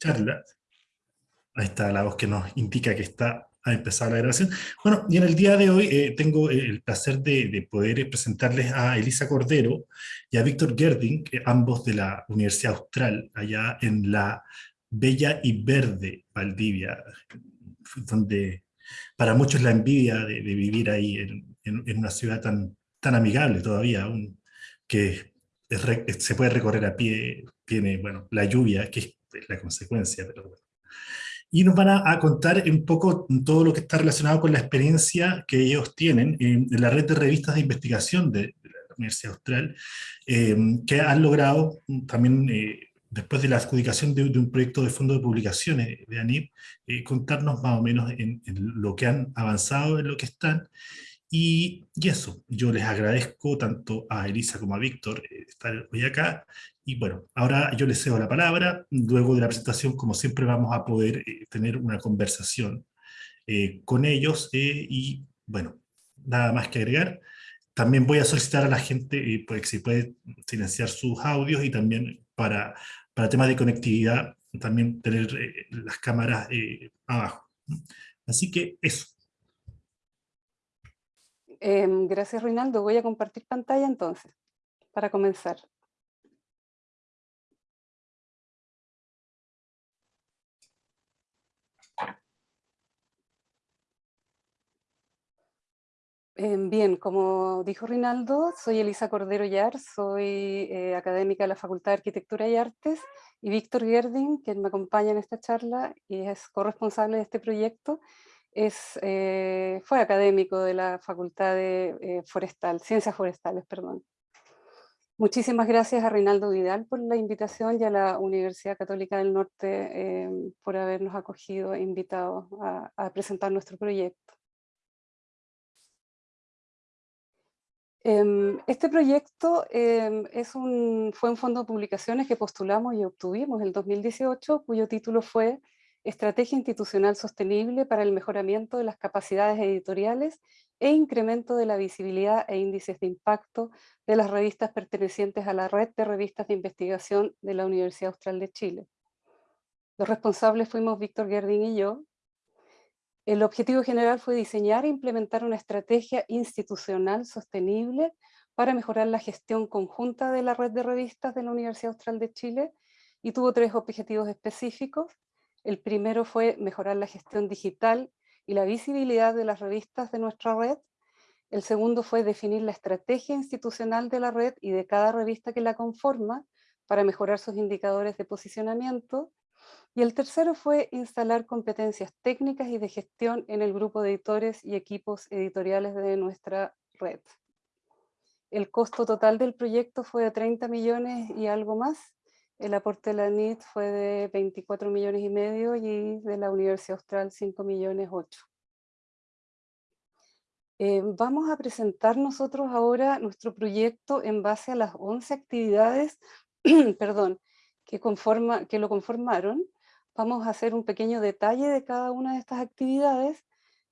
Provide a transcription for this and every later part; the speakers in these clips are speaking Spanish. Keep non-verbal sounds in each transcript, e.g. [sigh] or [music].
charla. Ahí está la voz que nos indica que está a empezar la grabación. Bueno, y en el día de hoy eh, tengo el placer de, poder presentarles a Elisa Cordero y a Víctor Gerding, ambos de la Universidad Austral, allá en la bella y verde Valdivia, donde para muchos la envidia de, vivir ahí en, una ciudad tan, tan amigable todavía, un, que se puede recorrer a pie, tiene, bueno, la lluvia, que es la consecuencia, pero bueno y nos van a, contar un poco todo lo que está relacionado con la experiencia que ellos tienen en, la red de revistas de investigación de, la Universidad Austral, eh, que han logrado también, eh, después de la adjudicación de, un proyecto de fondo de publicaciones de ANIP, eh, contarnos más o menos en, lo que han avanzado, en lo que están, y, eso, yo les agradezco tanto a Elisa como a Víctor estar hoy acá, y bueno, ahora yo les cedo la palabra, luego de la presentación, como siempre, vamos a poder eh, tener una conversación eh, con ellos, eh, y bueno, nada más que agregar. También voy a solicitar a la gente, pues, si puede silenciar sus audios, y también para, para temas de conectividad, también tener las cámaras abajo. Así que eso. Em, gracias, Reinaldo. Voy a compartir pantalla entonces, para comenzar. Em, bien, como dijo Rinaldo, soy Elisa Cordero Yar, soy eh, académica de la Facultad de Arquitectura y Artes, y Víctor Gerding, quien me acompaña en esta charla y es corresponsable de este proyecto, es, eh, fue académico de la Facultad de eh, Forestal, Ciencias Forestales. Perdón. Muchísimas gracias a Rinaldo Vidal por la invitación y a la Universidad Católica del Norte em, por habernos acogido e invitado a presentar nuestro proyecto. Em, este proyecto em, es fue un fondo de publicaciones que postulamos y obtuvimos en el 2018, cuyo título fue Estrategia Institucional Sostenible para el Mejoramiento de las Capacidades Editoriales e Incremento de la Visibilidad e Índices de Impacto de las revistas pertenecientes a la Red de Revistas de Investigación de la Universidad Austral de Chile. Los responsables fuimos Víctor Gerding y yo, el objetivo general fue diseñar e implementar una estrategia institucional sostenible para mejorar la gestión conjunta de la red de revistas de la Universidad Austral de Chile y tuvo tres objetivos específicos. El primero fue mejorar la gestión digital y la visibilidad de las revistas de nuestra red. El segundo fue definir la estrategia institucional de la red y de cada revista que la conforma para mejorar sus indicadores de posicionamiento. Y el tercero fue instalar competencias técnicas y de gestión en el grupo de editores y equipos editoriales de nuestra red. El costo total del proyecto fue de 30 millones y algo más. El aporte de la NIT fue de 24 millones y medio y de la Universidad Austral 5 millones 8. Eh, vamos a presentar nosotros ahora nuestro proyecto en base a las 11 actividades [clears throat] perdón, que, conforma, que lo conformaron Vamos a hacer un pequeño detalle de cada una de estas actividades,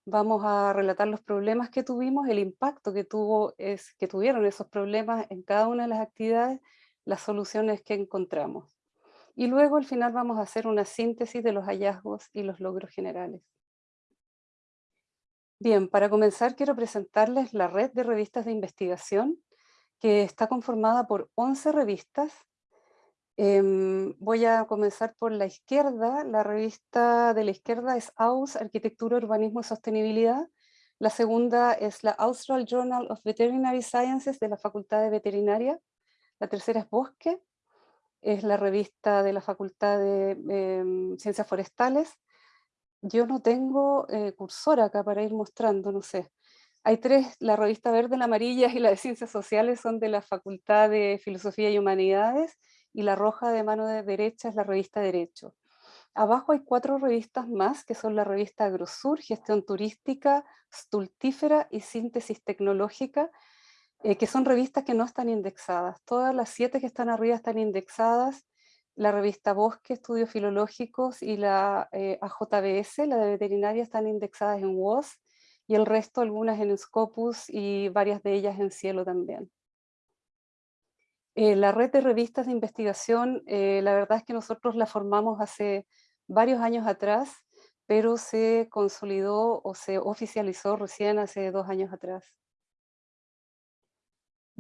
vamos a relatar los problemas que tuvimos, el impacto que, tuvo, es, que tuvieron esos problemas en cada una de las actividades, las soluciones que encontramos. Y luego al final vamos a hacer una síntesis de los hallazgos y los logros generales. Bien, para comenzar quiero presentarles la red de revistas de investigación que está conformada por 11 revistas Em, voy a comenzar por la izquierda. La revista de la izquierda es AUS, Arquitectura, Urbanismo y Sostenibilidad. La segunda es la Austral Journal of Veterinary Sciences de la Facultad de Veterinaria. La tercera es Bosque, es la revista de la Facultad de em, Ciencias Forestales. Yo no tengo eh, cursor acá para ir mostrando, no sé. Hay tres, la revista verde, la amarilla y la de Ciencias Sociales son de la Facultad de Filosofía y Humanidades y la roja de mano de derecha es la revista Derecho. Abajo hay cuatro revistas más, que son la revista Agrosur, Gestión Turística, Stultífera y Síntesis Tecnológica, eh, que son revistas que no están indexadas. Todas las siete que están arriba están indexadas. La revista Bosque, Estudios Filológicos y la eh, AJBS, la de Veterinaria, están indexadas en WOS y el resto algunas en Scopus y varias de ellas en Cielo también. Eh, la red de revistas de investigación, eh, la verdad es que nosotros la formamos hace varios años atrás, pero se consolidó o se oficializó recién hace dos años atrás.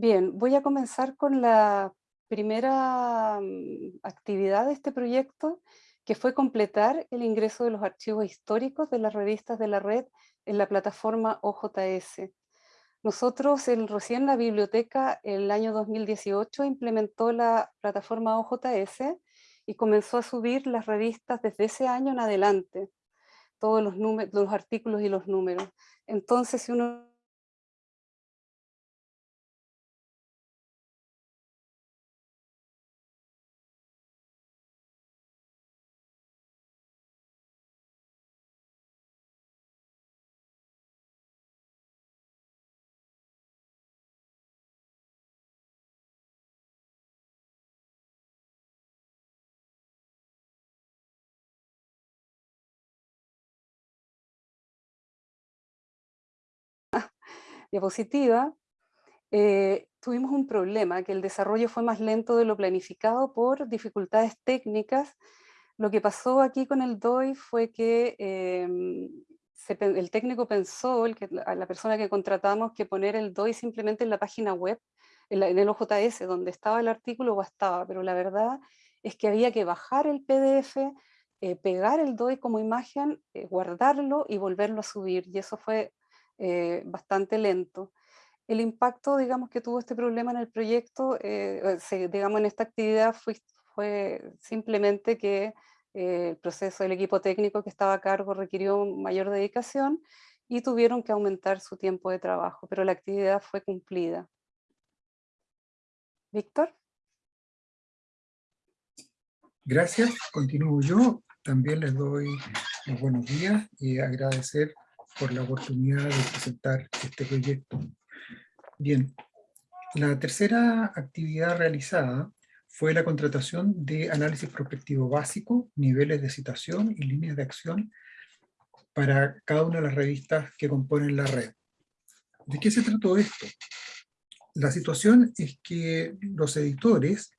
Bien, voy a comenzar con la primera mm, actividad de este proyecto, que fue completar el ingreso de los archivos históricos de las revistas de la red en la plataforma OJS. Nosotros el, recién la biblioteca el año 2018 implementó la plataforma OJS y comenzó a subir las revistas desde ese año en adelante, todos los, los artículos y los números. Entonces, si uno diapositiva, eh, tuvimos un problema, que el desarrollo fue más lento de lo planificado por dificultades técnicas. Lo que pasó aquí con el DOI fue que em, el técnico pensó, que, la persona que contratamos, que poner el DOI simplemente en la página web, en, el OJS, donde estaba el artículo, bastaba, pero la verdad es que había que bajar el PDF, eh, pegar el DOI como imagen, eh, guardarlo y volverlo a subir, y eso fue eh, bastante lento. El impacto, digamos, que tuvo este problema en el proyecto, eh, digamos, en esta actividad fue, simplemente que eh, el proceso del equipo técnico que estaba a cargo requirió mayor dedicación y tuvieron que aumentar su tiempo de trabajo, pero la actividad fue cumplida. Víctor. Gracias, continúo yo. También les doy los buenos días y agradecer por la oportunidad de presentar este proyecto. Bien, la tercera actividad realizada fue la contratación de análisis prospectivo básico, niveles de citación y líneas de acción para cada una de las revistas que componen la red. ¿De qué se trató esto? La situación es que los editores,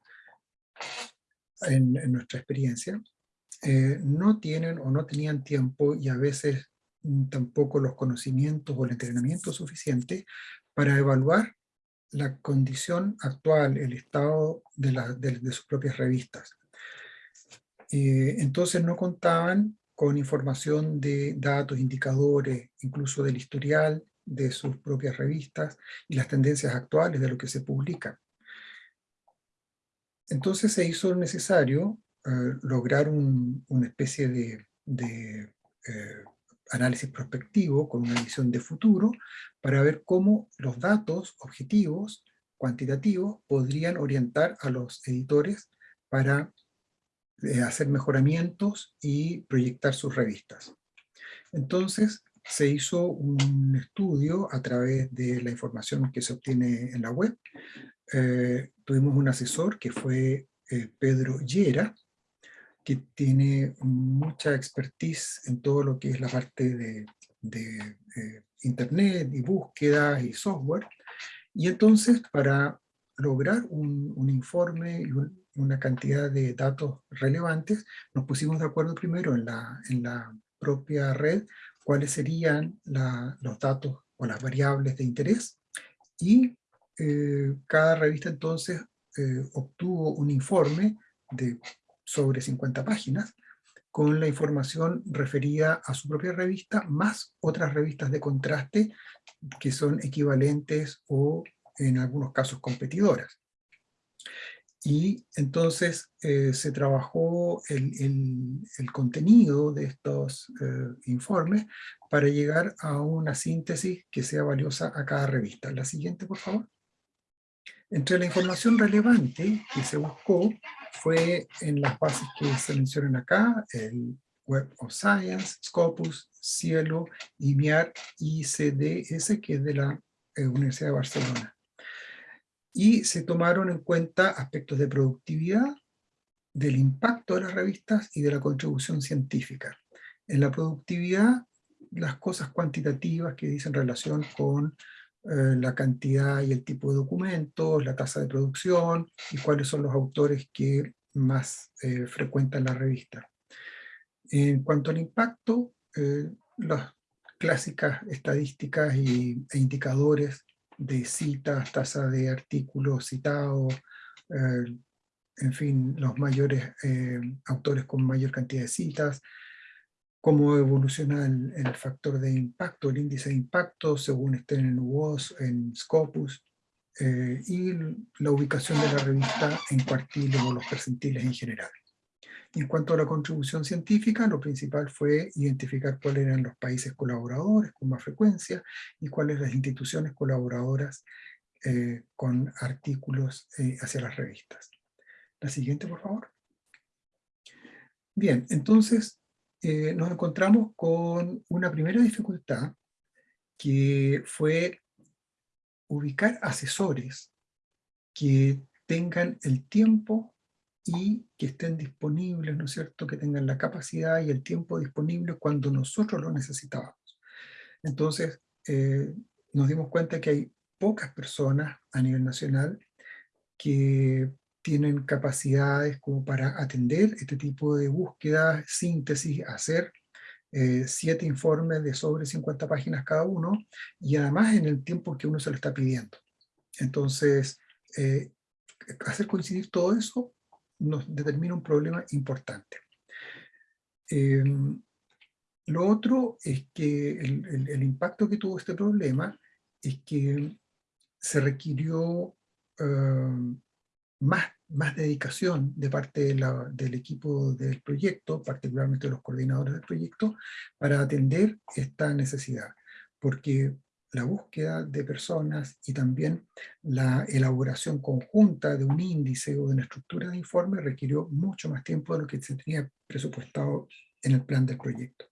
en, nuestra experiencia, eh, no tienen o no tenían tiempo y a veces tampoco los conocimientos o el entrenamiento suficiente para evaluar la condición actual, el estado de, sus propias revistas. Eh, entonces no contaban con información de datos, indicadores, incluso del historial de sus propias revistas y las tendencias actuales de lo que se publica. Entonces se hizo necesario eh, lograr una especie de, eh, análisis prospectivo con una visión de futuro para ver cómo los datos objetivos, cuantitativos, podrían orientar a los editores para eh, hacer mejoramientos y proyectar sus revistas. Entonces se hizo un estudio a través de la información que se obtiene en la web. Eh, tuvimos un asesor que fue eh, Pedro Llera, que tiene mucha expertise en todo lo que es la parte de, eh, internet y búsqueda y software. Y entonces para lograr un, informe y una cantidad de datos relevantes, nos pusimos de acuerdo primero en la, en la propia red cuáles serían los datos o las variables de interés y eh, cada revista entonces eh, obtuvo un informe de sobre 50 páginas, con la información referida a su propia revista, más otras revistas de contraste que son equivalentes o en algunos casos competidoras. Y entonces eh, se trabajó el, el, contenido de estos eh, informes para llegar a una síntesis que sea valiosa a cada revista. La siguiente, por favor. Entre la información relevante que se buscó fue en las bases que se mencionan acá, el Web of Science, Scopus, Cielo, IMIAR y CDS, que es de la eh, Universidad de Barcelona. Y se tomaron en cuenta aspectos de productividad, del impacto de las revistas y de la contribución científica. En la productividad, las cosas cuantitativas que dicen relación con eh, la cantidad y el tipo de documentos, la tasa de producción y cuáles son los autores que más eh, frecuentan la revista. En cuanto al impacto, eh, las clásicas estadísticas y, e indicadores de citas, tasa de artículos citados, en fin, los mayores autores con mayor cantidad de citas, cómo evoluciona el, factor de impacto, el índice de impacto, según estén en WOS, en Scopus, eh, y la ubicación de la revista en cuartiles o los percentiles en general. En cuanto a la contribución científica, lo principal fue identificar cuáles eran los países colaboradores con más frecuencia y cuáles las instituciones colaboradoras eh, con artículos eh, hacia las revistas. La siguiente, por favor. Bien, entonces eh, nos encontramos con una primera dificultad que fue ubicar asesores que tengan el tiempo y que estén disponibles, ¿no es cierto?, que tengan la capacidad y el tiempo disponible cuando nosotros lo necesitábamos. Entonces, eh, nos dimos cuenta que hay pocas personas a nivel nacional que tienen capacidades como para atender este tipo de búsquedas, síntesis, hacer eh, siete informes de sobre 50 páginas cada uno, y además en el tiempo que uno se lo está pidiendo. Entonces, eh, hacer coincidir todo eso nos determina un problema importante. Em, lo otro es que el, impacto que tuvo este problema es que se requirió em, más, más dedicación de parte del equipo del proyecto, particularmente de los coordinadores del proyecto, para atender esta necesidad. Porque la búsqueda de personas y también la elaboración conjunta de un índice o de una estructura de informe requirió mucho más tiempo de lo que se tenía presupuestado en el plan del proyecto.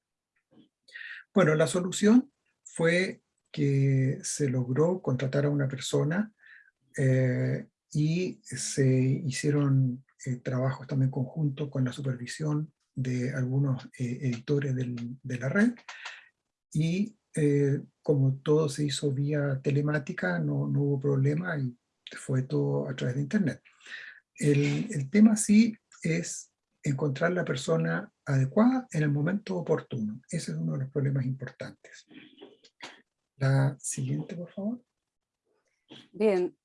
Bueno, la solución fue que se logró contratar a una persona eh, y se hicieron eh, trabajos también conjuntos con la supervisión de algunos eh, editores de la red y eh, como todo se hizo vía telemática no, no, hubo problema y fue todo a través de internet. El, el tema sí es encontrar la persona adecuada en el momento oportuno. Ese es uno de los problemas importantes. La siguiente, por favor. Bien,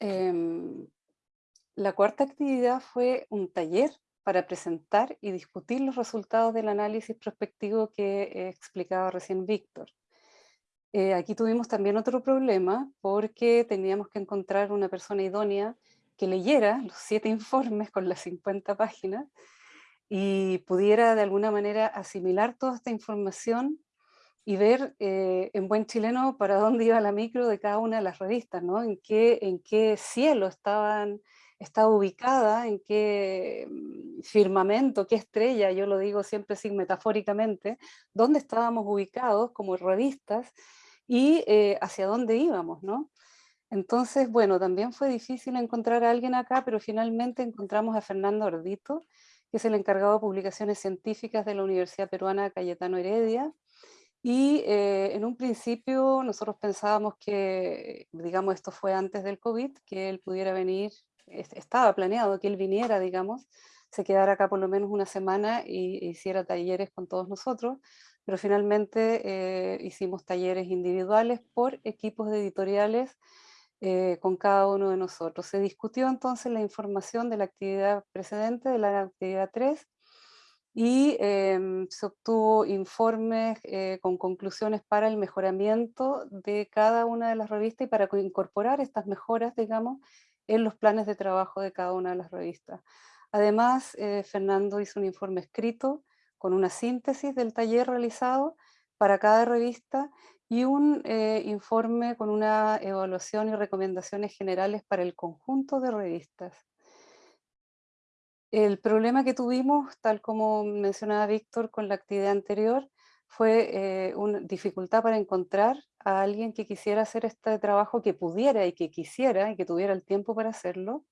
Em, la cuarta actividad fue un taller para presentar y discutir los resultados del análisis prospectivo que explicaba recién Víctor. Eh, aquí tuvimos también otro problema porque teníamos que encontrar una persona idónea que leyera los siete informes con las 50 páginas y pudiera de alguna manera asimilar toda esta información y ver eh, en buen chileno para dónde iba la micro de cada una de las revistas, ¿no? En qué, en qué cielo estaban, estaba ubicada, en qué mm, firmamento, qué estrella, yo lo digo siempre sin metafóricamente, dónde estábamos ubicados como revistas y eh, hacia dónde íbamos, ¿no? Entonces, bueno, también fue difícil encontrar a alguien acá, pero finalmente encontramos a Fernando Ordito, que es el encargado de publicaciones científicas de la Universidad Peruana Cayetano Heredia, y eh, en un principio nosotros pensábamos que, digamos, esto fue antes del COVID, que él pudiera venir, estaba planeado que él viniera, digamos, se quedara acá por lo menos una semana y hiciera talleres con todos nosotros, pero finalmente eh, hicimos talleres individuales por equipos editoriales eh, con cada uno de nosotros. Se discutió entonces la información de la actividad precedente, de la actividad 3, y em, se obtuvo informes eh, con conclusiones para el mejoramiento de cada una de las revistas y para incorporar estas mejoras, digamos, en los planes de trabajo de cada una de las revistas. Además, eh, Fernando hizo un informe escrito con una síntesis del taller realizado para cada revista y un eh, informe con una evaluación y recomendaciones generales para el conjunto de revistas. El problema que tuvimos, tal como mencionaba Víctor con la actividad anterior, fue eh, una dificultad para encontrar a alguien que quisiera hacer este trabajo, que pudiera y que quisiera y que tuviera el tiempo para hacerlo.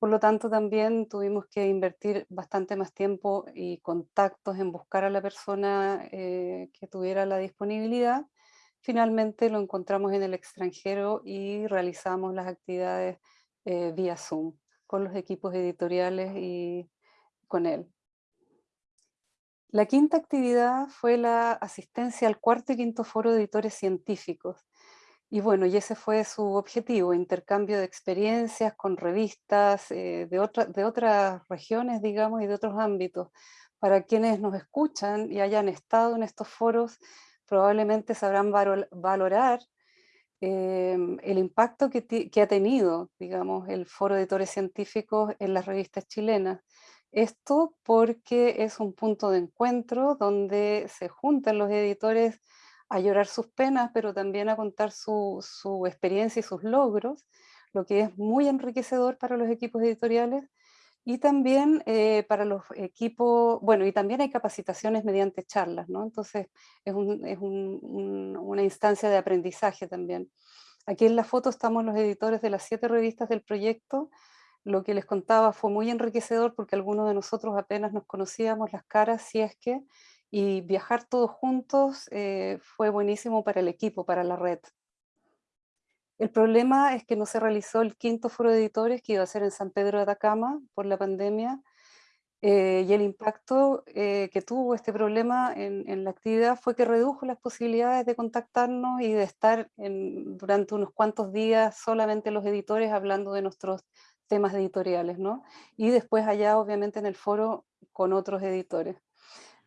Por lo tanto, también tuvimos que invertir bastante más tiempo y contactos en buscar a la persona eh, que tuviera la disponibilidad. finalmente lo encontramos en el extranjero y realizamos las actividades eh, vía Zoom con los equipos editoriales y con él. La quinta actividad fue la asistencia al cuarto y quinto foro de editores científicos. Y bueno, y ese fue su objetivo, intercambio de experiencias con revistas eh, de, de otras regiones, digamos, y de otros ámbitos. Para quienes nos escuchan y hayan estado en estos foros, probablemente sabrán valorar em, el impacto que, ha tenido, digamos, el Foro de Editores Científicos en las revistas chilenas. Esto porque es un punto de encuentro donde se juntan los editores a llorar sus penas, pero también a contar su experiencia y sus logros, lo que es muy enriquecedor para los equipos editoriales, y también eh, para los equipos, bueno, y también hay capacitaciones mediante charlas, ¿no? Entonces es, un, es un, una instancia de aprendizaje también. Aquí en la foto estamos los editores de las siete revistas del proyecto. Lo que les contaba fue muy enriquecedor porque algunos de nosotros apenas nos conocíamos las caras, si es que, y viajar todos juntos eh, fue buenísimo para el equipo, para la red. El problema es que no se realizó el quinto foro de editores que iba a ser en San Pedro de Atacama por la pandemia eh, y el impacto eh, que tuvo este problema en, la actividad fue que redujo las posibilidades de contactarnos y de estar durante unos cuantos días solamente los editores hablando de nuestros temas editoriales, ¿no? Y después allá obviamente en el foro con otros editores.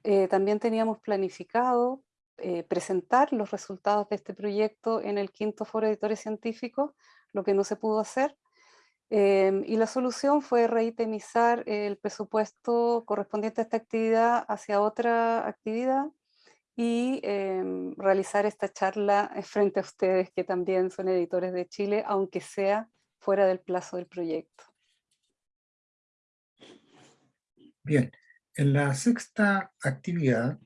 Eh, también teníamos planificado eh, presentar los resultados de este proyecto en el quinto foro de editores científicos, lo que no se pudo hacer. Em, y la solución fue reitemizar el presupuesto correspondiente a esta actividad hacia otra actividad y em, realizar esta charla [laughs] frente a ustedes que también son editores de Chile, aunque sea fuera del plazo del proyecto. Bien, en la sexta actividad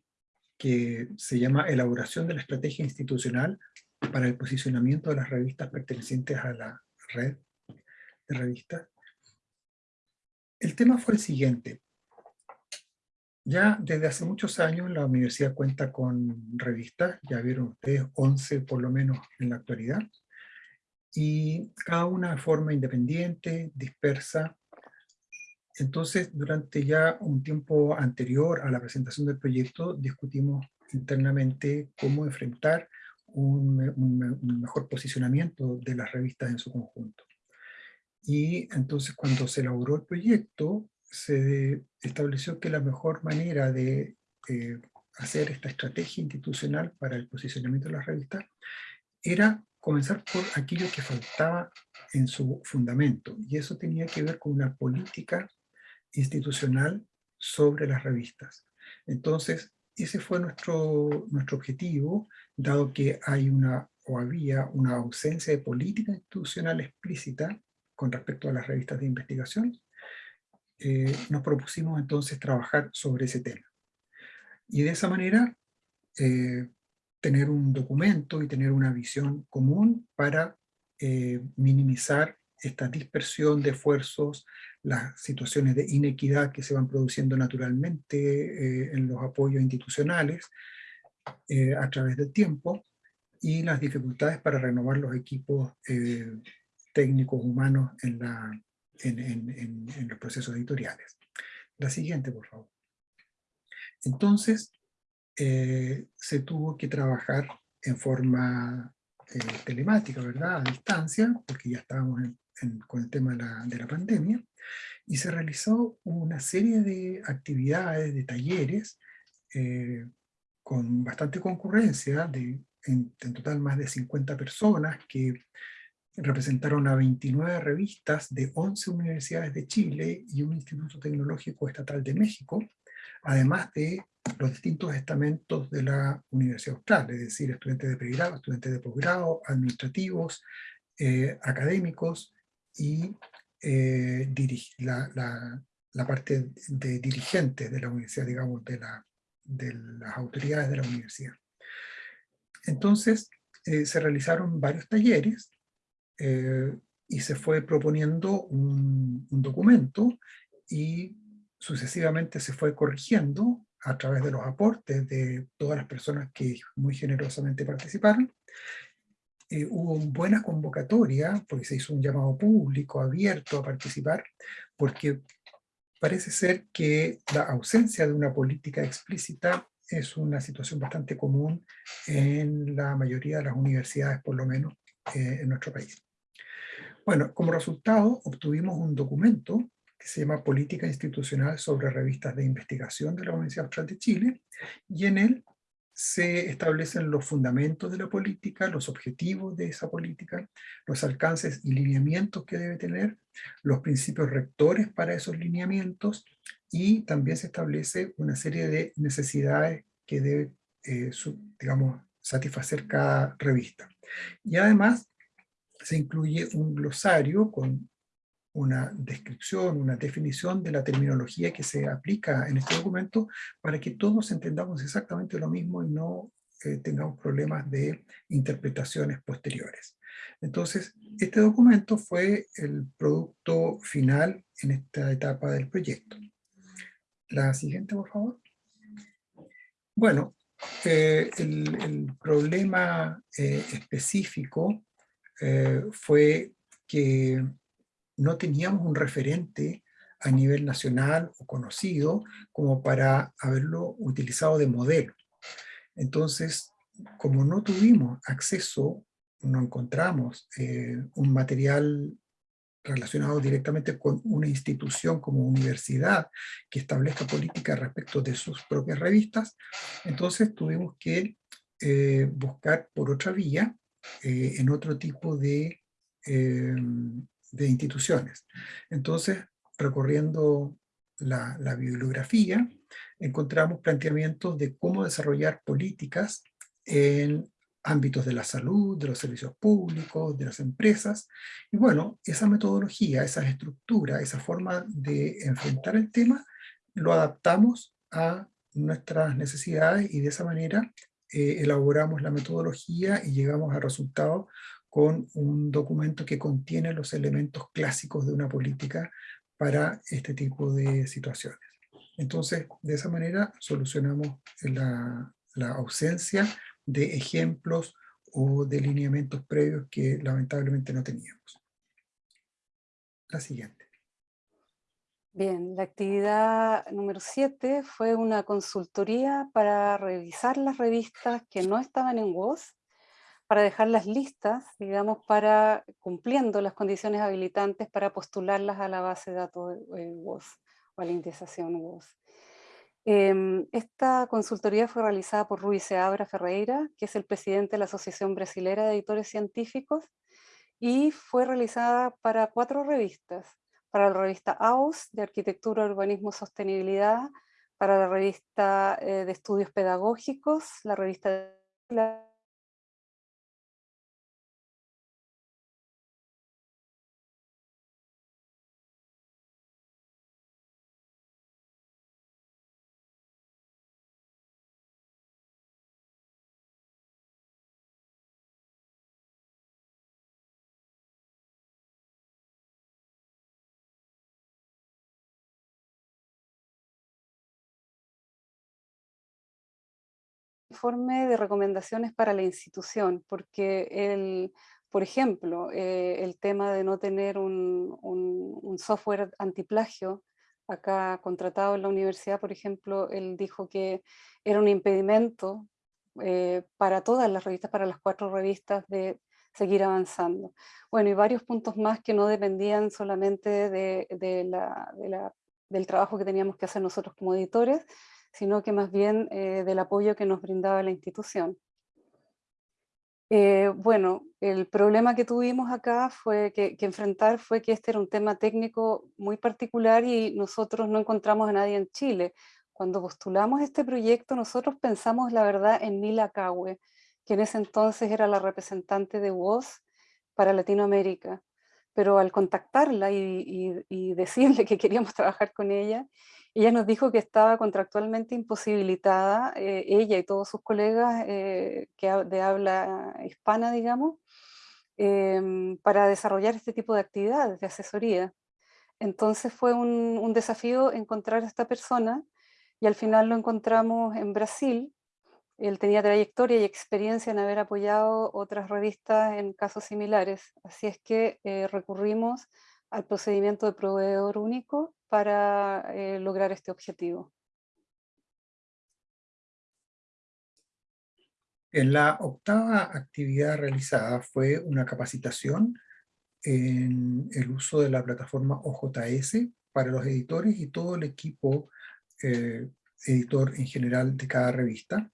que se llama Elaboración de la Estrategia Institucional para el posicionamiento de las revistas pertenecientes a la red de revistas. El tema fue el siguiente. Ya desde hace muchos años la universidad cuenta con revistas, ya vieron ustedes 11 por lo menos en la actualidad, y cada una de forma independiente, dispersa. Entonces, durante ya un tiempo anterior a la presentación del proyecto, discutimos internamente cómo enfrentar un, mejor posicionamiento de las revistas en su conjunto. Y entonces cuando se elaboró el proyecto, se estableció que la mejor manera de eh, hacer esta estrategia institucional para el posicionamiento de las revistas era comenzar por aquello que faltaba en su fundamento, y eso tenía que ver con una política institucional sobre las revistas. Entonces, ese fue nuestro, nuestro objetivo, dado que hay una o había una ausencia de política institucional explícita con respecto a las revistas de investigación, eh, nos propusimos entonces trabajar sobre ese tema. Y de esa manera, eh, tener un documento y tener una visión común para eh, minimizar esta dispersión de esfuerzos, las situaciones de inequidad que se van produciendo naturalmente eh, en los apoyos institucionales eh, a través del tiempo, y las dificultades para renovar los equipos eh, técnicos humanos en, la, en, en, en, los procesos editoriales. La siguiente, por favor. Entonces, se tuvo que trabajar en forma telemática, ¿verdad? A distancia, porque ya estábamos en, con el tema de la, pandemia, y se realizó una serie de actividades, de talleres, eh, con bastante concurrencia, de, en, total más de 50 personas que representaron a 29 revistas de 11 universidades de Chile y un Instituto Tecnológico Estatal de México, además de los distintos estamentos de la Universidad Austral, es decir, estudiantes de pregrado, estudiantes de posgrado, administrativos, eh, académicos, y eh, la, la, la, parte de dirigentes de la universidad, digamos, de, la, de las autoridades de la universidad. Entonces, eh, se realizaron varios talleres eh, y se fue proponiendo un, un, documento y sucesivamente se fue corrigiendo a través de los aportes de todas las personas que muy generosamente participaron. Eh, hubo buena convocatoria, porque se hizo un llamado público abierto a participar, porque parece ser que la ausencia de una política explícita es una situación bastante común en la mayoría de las universidades, por lo menos eh, en nuestro país. Bueno, como resultado obtuvimos un documento que se llama Política Institucional sobre Revistas de Investigación de la Universidad Austral de Chile, y en él se establecen los fundamentos de la política, los objetivos de esa política, los alcances y lineamientos que debe tener, los principios rectores para esos lineamientos, y también se establece una serie de necesidades que debe, eh, digamos, satisfacer cada revista. Y además se incluye un glosario con una descripción, una definición de la terminología que se aplica en este documento para que todos entendamos exactamente lo mismo y no eh, tengamos problemas de interpretaciones posteriores. Entonces, este documento fue el producto final en esta etapa del proyecto. La siguiente, por favor. Bueno, eh, el, problema eh, específico fue que no teníamos un referente a nivel nacional o conocido como para haberlo utilizado de modelo. Entonces, como no tuvimos acceso, no encontramos eh, un material relacionado directamente con una institución como universidad que establezca política respecto de sus propias revistas, entonces tuvimos que eh, buscar por otra vía, eh, en otro tipo de de instituciones. Entonces, recorriendo la, bibliografía, encontramos planteamientos de cómo desarrollar políticas en ámbitos de la salud, de los servicios públicos, de las empresas. Y bueno, esa metodología, esa estructura, esa forma de enfrentar el tema, lo adaptamos a nuestras necesidades y de esa manera eh, elaboramos la metodología y llegamos a resultados con un documento que contiene los elementos clásicos de una política para este tipo de situaciones. Entonces, de esa manera solucionamos la, ausencia de ejemplos o de lineamientos previos que lamentablemente no teníamos. La siguiente. Bien, la actividad número 7 fue una consultoría para revisar las revistas que no estaban en WOS para dejar las listas, digamos, para cumpliendo las condiciones habilitantes para postularlas a la base de datos de WOS o a la indexación WOS. Em, esta consultoría fue realizada por Rui Seabra Ferreira, que es el presidente de la Asociación Brasilera de Editores Científicos, y fue realizada para cuatro revistas, para la revista AUS de Arquitectura, Urbanismo, Sostenibilidad, para la revista eh, de Estudios Pedagógicos, la revista de informe de recomendaciones para la institución, porque el, por ejemplo, eh, el tema de no tener un, un, software antiplagio acá contratado en la universidad, por ejemplo, él dijo que era un impedimento eh, para todas las revistas, para las cuatro revistas de seguir avanzando. Bueno, y varios puntos más que no dependían solamente de, de la, de la, del trabajo que teníamos que hacer nosotros como editores, sino que más bien eh, del apoyo que nos brindaba la institución. Eh, bueno, el problema que tuvimos acá fue que, enfrentar fue que este era un tema técnico muy particular y nosotros no encontramos a nadie en Chile. Cuando postulamos este proyecto nosotros pensamos la verdad en Mila Cahue, que en ese entonces era la representante de WOS para Latinoamérica. Pero al contactarla y decirle que queríamos [laughs] trabajar con ella, ella nos dijo que estaba contractualmente imposibilitada, eh, ella y todos sus colegas eh, que de habla hispana, digamos, em, para desarrollar este tipo de actividades de asesoría. Entonces fue un, desafío encontrar a esta persona y al final lo encontramos en Brasil. Él tenía trayectoria y experiencia en haber apoyado otras revistas en casos similares, así es que eh, recurrimos al procedimiento de proveedor único para eh, lograr este objetivo. En la octava actividad realizada fue una capacitación en el uso de la plataforma OJS para los editores y todo el equipo eh, editor en general de cada revista,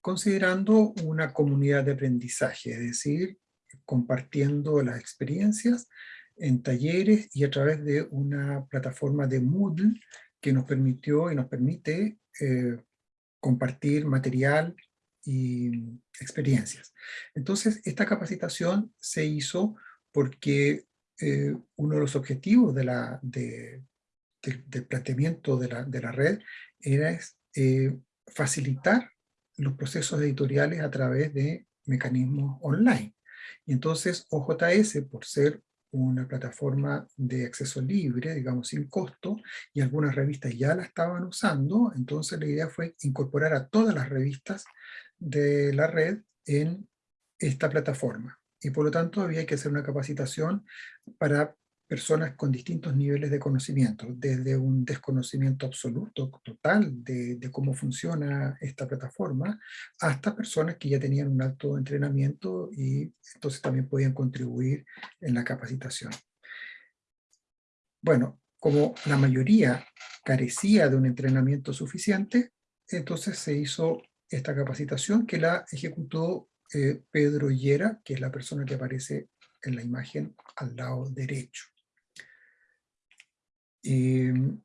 considerando una comunidad de aprendizaje, es decir, compartiendo las experiencias en talleres y a través de una plataforma de Moodle que nos permitió y nos permite eh, compartir material y experiencias. Entonces, esta capacitación se hizo porque eh, uno de los objetivos del planteamiento de la, de la, red era eh, facilitar los procesos editoriales a través de mecanismos online. Y entonces OJS, por ser una plataforma de acceso libre, digamos sin costo, y algunas revistas ya la estaban usando, entonces la idea fue incorporar a todas las revistas de la red en esta plataforma. Y por lo tanto había que hacer una capacitación para personas con distintos niveles de conocimiento, desde un desconocimiento absoluto, total, de, cómo funciona esta plataforma, hasta personas que ya tenían un alto entrenamiento y entonces también podían contribuir en la capacitación. Bueno, como la mayoría carecía de un entrenamiento suficiente, entonces se hizo esta capacitación que la ejecutó eh, Pedro Yera, que es la persona que aparece en la imagen al lado derecho. Em,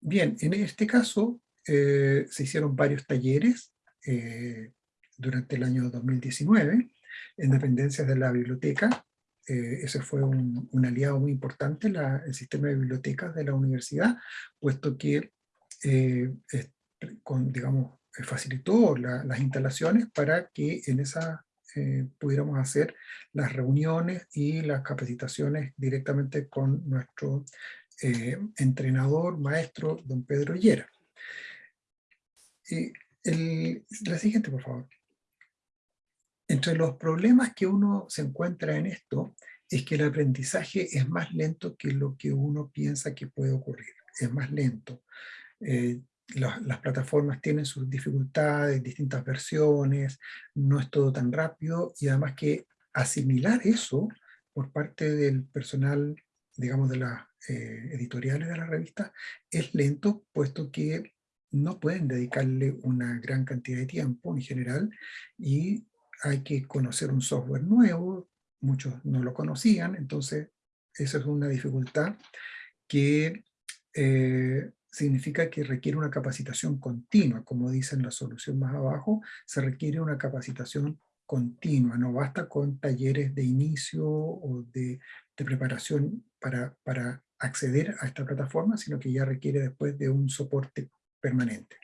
bien, en este caso eh, se hicieron varios talleres eh, durante el año 2019 en dependencias de la biblioteca. ese fue un, aliado muy importante, el sistema de bibliotecas de la universidad, puesto que con, digamos, facilitó las instalaciones para que en esa eh, pudiéramos hacer las reuniones y las capacitaciones directamente con nuestro eh, entrenador, maestro, don Pedro Llera. El, la siguiente, por favor. Entre los problemas que uno se encuentra en esto es que el aprendizaje es más lento que lo que uno piensa que puede ocurrir. Es más lento. Eh, las plataformas tienen sus dificultades, distintas versiones, no es todo tan rápido y además que asimilar eso por parte del personal, digamos, de las eh, editoriales de la revista es lento, puesto que no pueden dedicarle una gran cantidad de tiempo en general y hay que conocer un software nuevo, muchos no lo conocían, entonces esa es una dificultad que eh, significa que requiere una capacitación continua, como dice en la solución más abajo, se requiere una capacitación continua, no basta con talleres de inicio o de, preparación para, acceder a esta plataforma, sino que ya requiere después de un soporte permanente.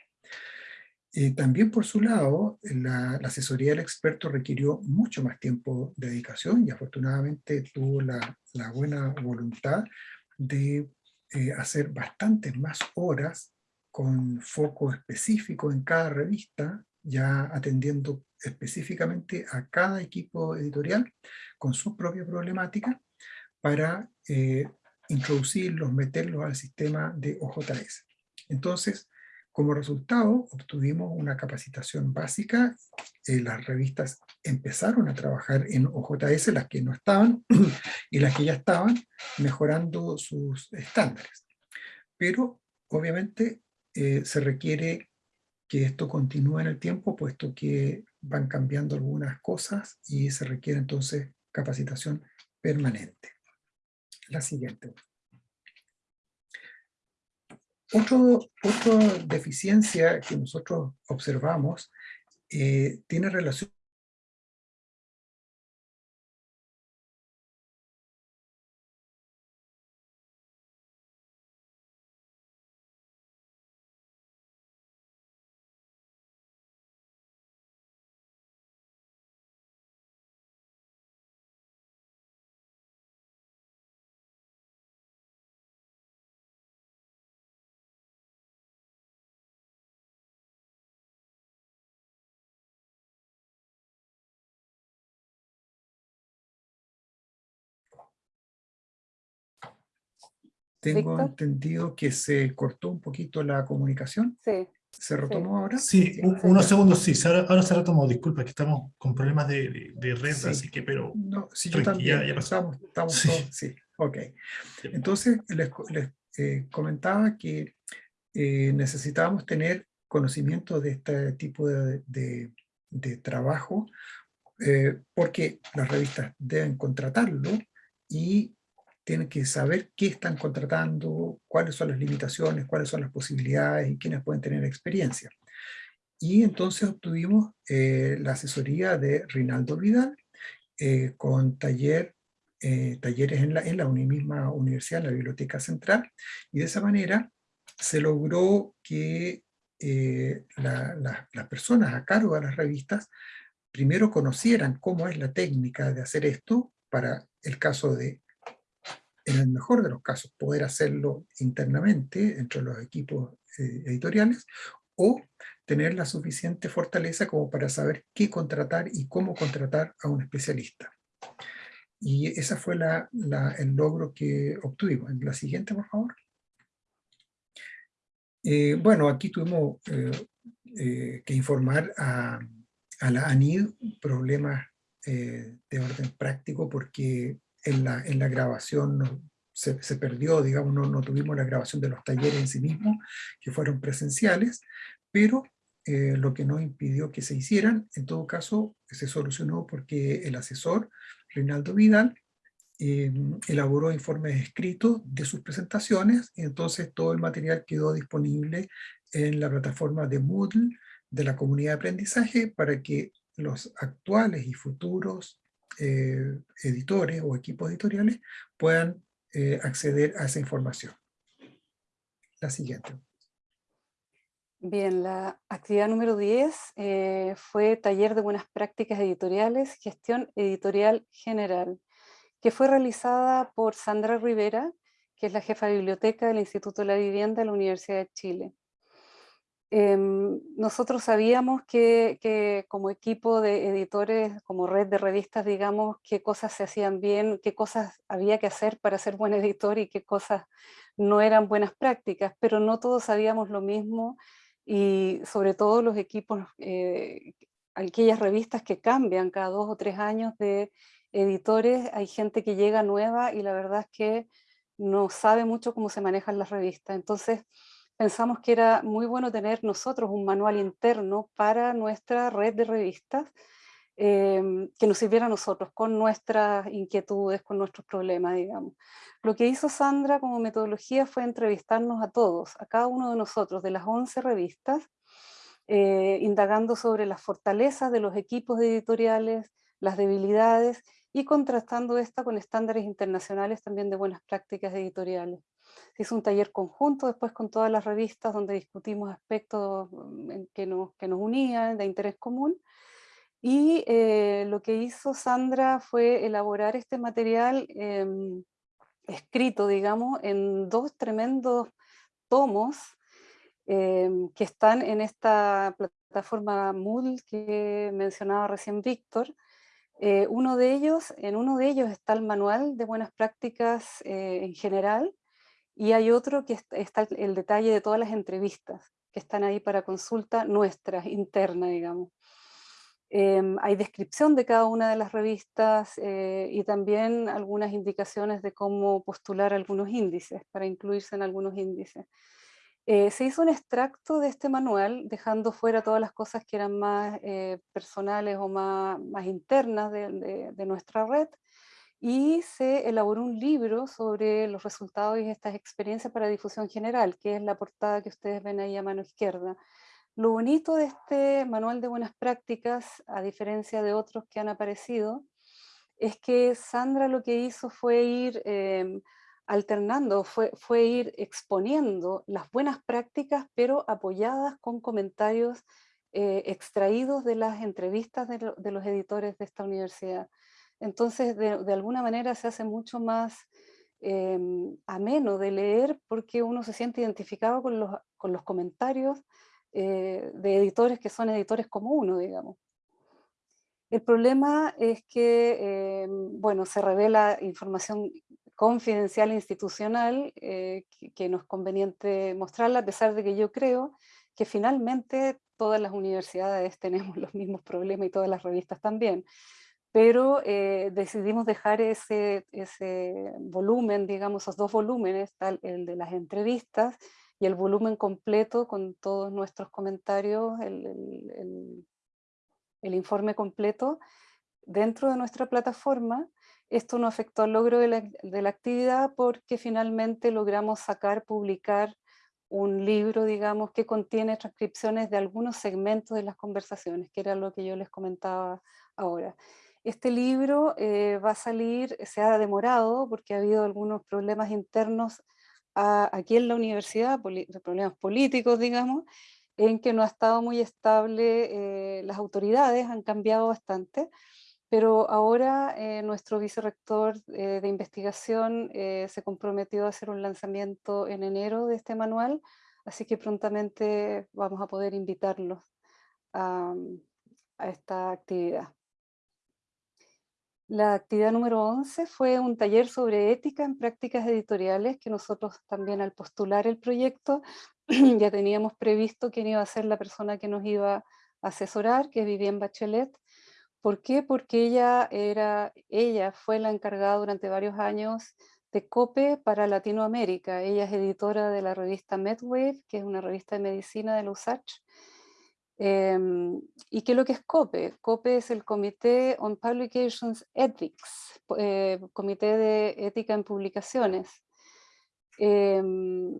Eh, también por su lado, la, asesoría del experto requirió mucho más tiempo de dedicación y afortunadamente tuvo la buena voluntad de eh, hacer bastantes más horas con foco específico en cada revista, ya atendiendo específicamente a cada equipo editorial con su propia problemática para eh, introducirlos, meterlos al sistema de OJS. Entonces, como resultado, obtuvimos una capacitación básica, eh, las revistas empezaron a trabajar en OJS, las que no estaban, [clears throat] y las que ya estaban, mejorando sus estándares. Pero, obviamente, eh, se requiere que esto continúe en el tiempo, puesto que van cambiando algunas cosas y se requiere entonces capacitación permanente. La siguiente. Otra deficiencia que nosotros observamos eh, tiene relación Tengo Víctor. entendido que se cortó un poquito la comunicación. Sí, ¿Se retomó ahora? Sí, un- unos segundos, sí, ahora, ahora se retomó, disculpa, que estamos con problemas de, de- de red, Sí. así que, pero No, sí, yo también. ya- ya pasó. estamos, estamos Sí. todos, sí, ok. Entonces, les, les, eh, comentaba que eh, necesitábamos tener conocimiento de este tipo de, de- de trabajo, eh, porque las revistas deben contratarlo y tienen que saber qué están contratando, cuáles son las limitaciones, cuáles son las posibilidades y quiénes pueden tener experiencia. Y entonces obtuvimos eh, la asesoría de Rinaldo Vidal, eh, con taller, eh, talleres en la, en la misma universidad, en la Biblioteca Central, y de esa manera se logró que la- las personas a cargo de las revistas primero conocieran cómo es la técnica de hacer esto para el caso de, en el mejor de los casos, poder hacerlo internamente entre los equipos eh, editoriales, o tener la suficiente fortaleza como para saber qué contratar y cómo contratar a un especialista. Y ese fue la, el logro que obtuvimos. La siguiente, por favor. Eh, bueno, aquí tuvimos eh, que informar a, a la ANID problemas de orden práctico porque en la, en la grabación no- se, perdió, digamos, no, no tuvimos la grabación de los talleres en sí mismos, que fueron presenciales, pero eh, lo que no impidió que se hicieran, en todo caso, se solucionó porque el asesor, Reinaldo Vidal, eh, elaboró informes escritos de sus presentaciones, y entonces todo el material quedó disponible en la plataforma de Moodle de la comunidad de aprendizaje para que los actuales y futuros eh, editores o equipos editoriales puedan eh, acceder a esa información. La siguiente. Bien, la actividad número 10 eh, fue taller de buenas prácticas editoriales, gestión editorial general, que fue realizada por Sandra Rivera, que es la jefa de biblioteca del Instituto de la Vivienda de la Universidad de Chile. Em, nosotros sabíamos que, como equipo de editores, como red de revistas, digamos, qué cosas se hacían bien, qué cosas había que hacer para ser buen editor y qué cosas no eran buenas prácticas, pero no todos sabíamos lo mismo y sobre todo los equipos, eh, aquellas revistas que cambian cada dos o tres años de editores, hay gente que llega nueva y la verdad es que no sabe mucho cómo se manejan las revistas. Entonces pensamos que era muy bueno tener nosotros un manual interno para nuestra red de revistas eh, que nos sirviera a nosotros con nuestras inquietudes, con nuestros problemas, digamos. Lo que hizo Sandra como metodología fue entrevistarnos a todos, a cada uno de nosotros, de las 11 revistas, eh, indagando sobre las fortalezas de los equipos editoriales, las debilidades, y contrastando esta con estándares internacionales también de buenas prácticas editoriales. Se hizo un taller conjunto después con todas las revistas donde discutimos aspectos que nos, que nos unían, de interés común, y eh, lo que hizo Sandra fue elaborar este material eh, escrito, digamos, en dos tremendos tomos eh, que están en esta plataforma Moodle que mencionaba recién Víctor. Eh, uno de ellos, en uno de ellos está el manual de buenas prácticas eh, en general, y hay otro que está el detalle de todas las entrevistas que están ahí para consulta nuestra, interna, digamos. Eh, hay descripción de cada una de las revistas eh, y también algunas indicaciones de cómo postular algunos índices, para incluirse en algunos índices. Eh, se hizo un extracto de este manual, dejando fuera todas las cosas que eran más eh, personales o más, internas de, nuestra red, y se elaboró un libro sobre los resultados y estas experiencias para difusión general, que es la portada que ustedes ven ahí a mano izquierda. Lo bonito de este manual de buenas prácticas, a diferencia de otros que han aparecido, es que Sandra lo que hizo fue ir eh, alternando, fue, fue ir exponiendo las buenas prácticas, pero apoyadas con comentarios eh, extraídos de las entrevistas de, los editores de esta universidad. Entonces, de, alguna manera se hace mucho más eh, ameno de leer porque uno se siente identificado con los, comentarios eh, de editores que son editores como uno, digamos. El problema es que, eh, bueno, se revela información confidencial institucional que, que no es conveniente mostrarla, a pesar de que yo creo que finalmente todas las universidades [laughs] tenemos los mismos problemas y todas las revistas también. Pero eh, decidimos dejar ese, ese volumen, digamos, esos dos volúmenes, tal, el de las entrevistas y el volumen completo con todos nuestros comentarios, el, el, el, informe completo, dentro de nuestra plataforma. Esto no afectó al logro de la, de la actividad porque finalmente logramos sacar, publicar un libro, digamos, que contiene transcripciones de algunos segmentos de las conversaciones, que era lo que yo les comentaba ahora. Este libro eh, va a salir, se ha demorado porque ha habido algunos problemas internos aquí en la universidad, problemas políticos, digamos, en que no ha estado muy estable, eh, las autoridades han cambiado bastante, pero ahora eh, nuestro vicerrector de investigación se comprometió a hacer un lanzamiento en enero de este manual, así que prontamente vamos a poder invitarlos a esta actividad. La actividad número 11 fue un taller sobre ética en prácticas editoriales que nosotros también al postular el proyecto [clears throat] ya teníamos previsto quién iba a ser la persona que nos iba a asesorar, que vivía en Bachelet, ¿Por qué? Porque ella, era, ella fue la encargada durante varios años de COPE para Latinoamérica. Ella es editora de la revista MedWave, que es una revista de medicina de la USACH. Em, ¿Y qué es lo que es COPE? COPE es el Comité on Publications Ethics, eh, Comité de Ética en Publicaciones. Em,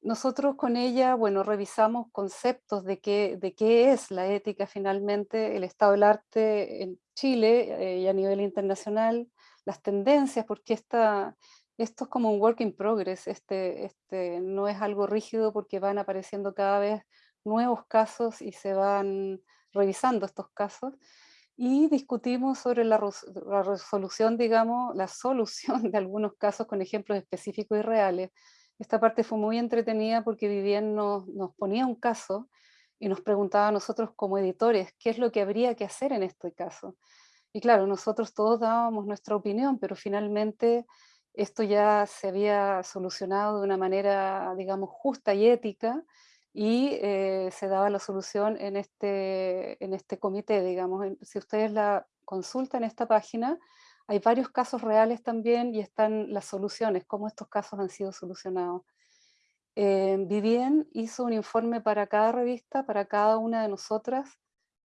nosotros con ella, bueno, revisamos conceptos de qué, de qué es la ética finalmente, el estado del arte en Chile eh, y a nivel internacional, las tendencias, porque esta, esto es como un work in progress, este, este, no es algo rígido porque van apareciendo cada vez nuevos casos y se van revisando estos casos, y discutimos sobre la, la resolución, digamos, la solución [laughs] de algunos casos con ejemplos específicos y reales, esta parte fue muy entretenida porque Vivien nos, nos ponía un caso y nos preguntaba a nosotros como editores qué es lo que habría que hacer en este caso. Y claro, nosotros todos dábamos nuestra opinión, pero finalmente esto ya se había solucionado de una manera, digamos, justa y ética, y eh, se daba la solución en este, en este comité, digamos. Si ustedes la consultan esta página, hay varios casos reales también y están las soluciones, cómo estos casos han sido solucionados. Eh, Vivien hizo un informe para cada revista, para cada una de nosotras,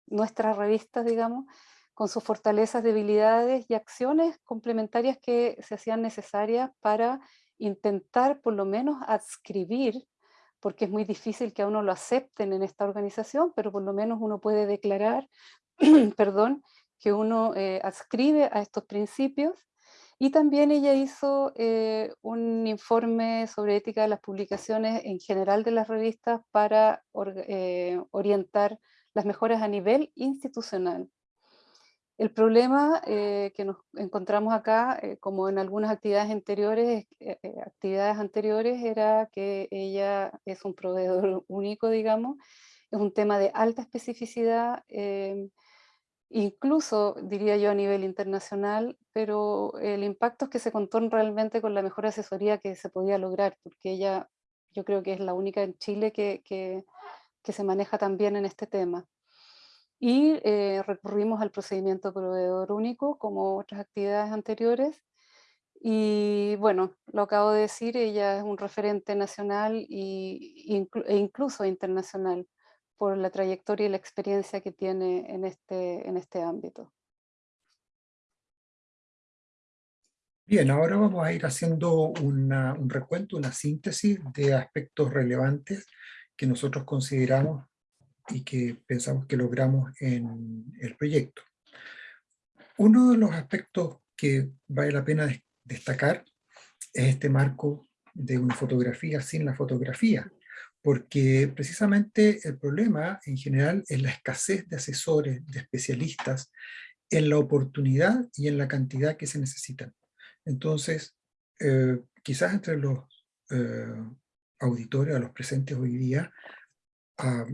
nuestras revistas, digamos, con sus fortalezas, debilidades y acciones complementarias que se hacían necesarias para intentar por lo menos adscribir, porque es muy difícil que a uno lo acepten en esta organización, pero por lo menos uno puede declarar, [clears throat] perdón, que uno eh, adscribe a estos principios. Y también ella hizo eh, un informe sobre ética de las publicaciones en general de las revistas para eh, orientar las mejoras a nivel institucional. El problema que nos encontramos acá, como en algunas actividades anteriores, actividades anteriores, era que ella es un proveedor [laughs] único, digamos, es un tema de alta especificidad, incluso diría yo a nivel internacional, pero el impacto es que se contó realmente con la mejor asesoría que se podía lograr, porque ella yo creo que es la única en Chile que, que, se maneja también en este tema. Y eh, recurrimos al procedimiento proveedor único, como otras actividades anteriores, y bueno, lo acabo de decir, ella es un referente nacional y, e incluso internacional por la trayectoria y la experiencia que tiene en este, en este ámbito. Bien, ahora vamos a ir haciendo un recuento, una síntesis de aspectos relevantes que nosotros consideramos y que pensamos que logramos en el proyecto. Uno de los aspectos que vale la pena destacar es este marco de una fotografía sin la fotografía, porque precisamente el problema en general es la escasez de asesores, de especialistas, en la oportunidad y en la cantidad que se necesitan. Entonces, eh, quizás entre los eh, auditores, a los presentes hoy día, ah,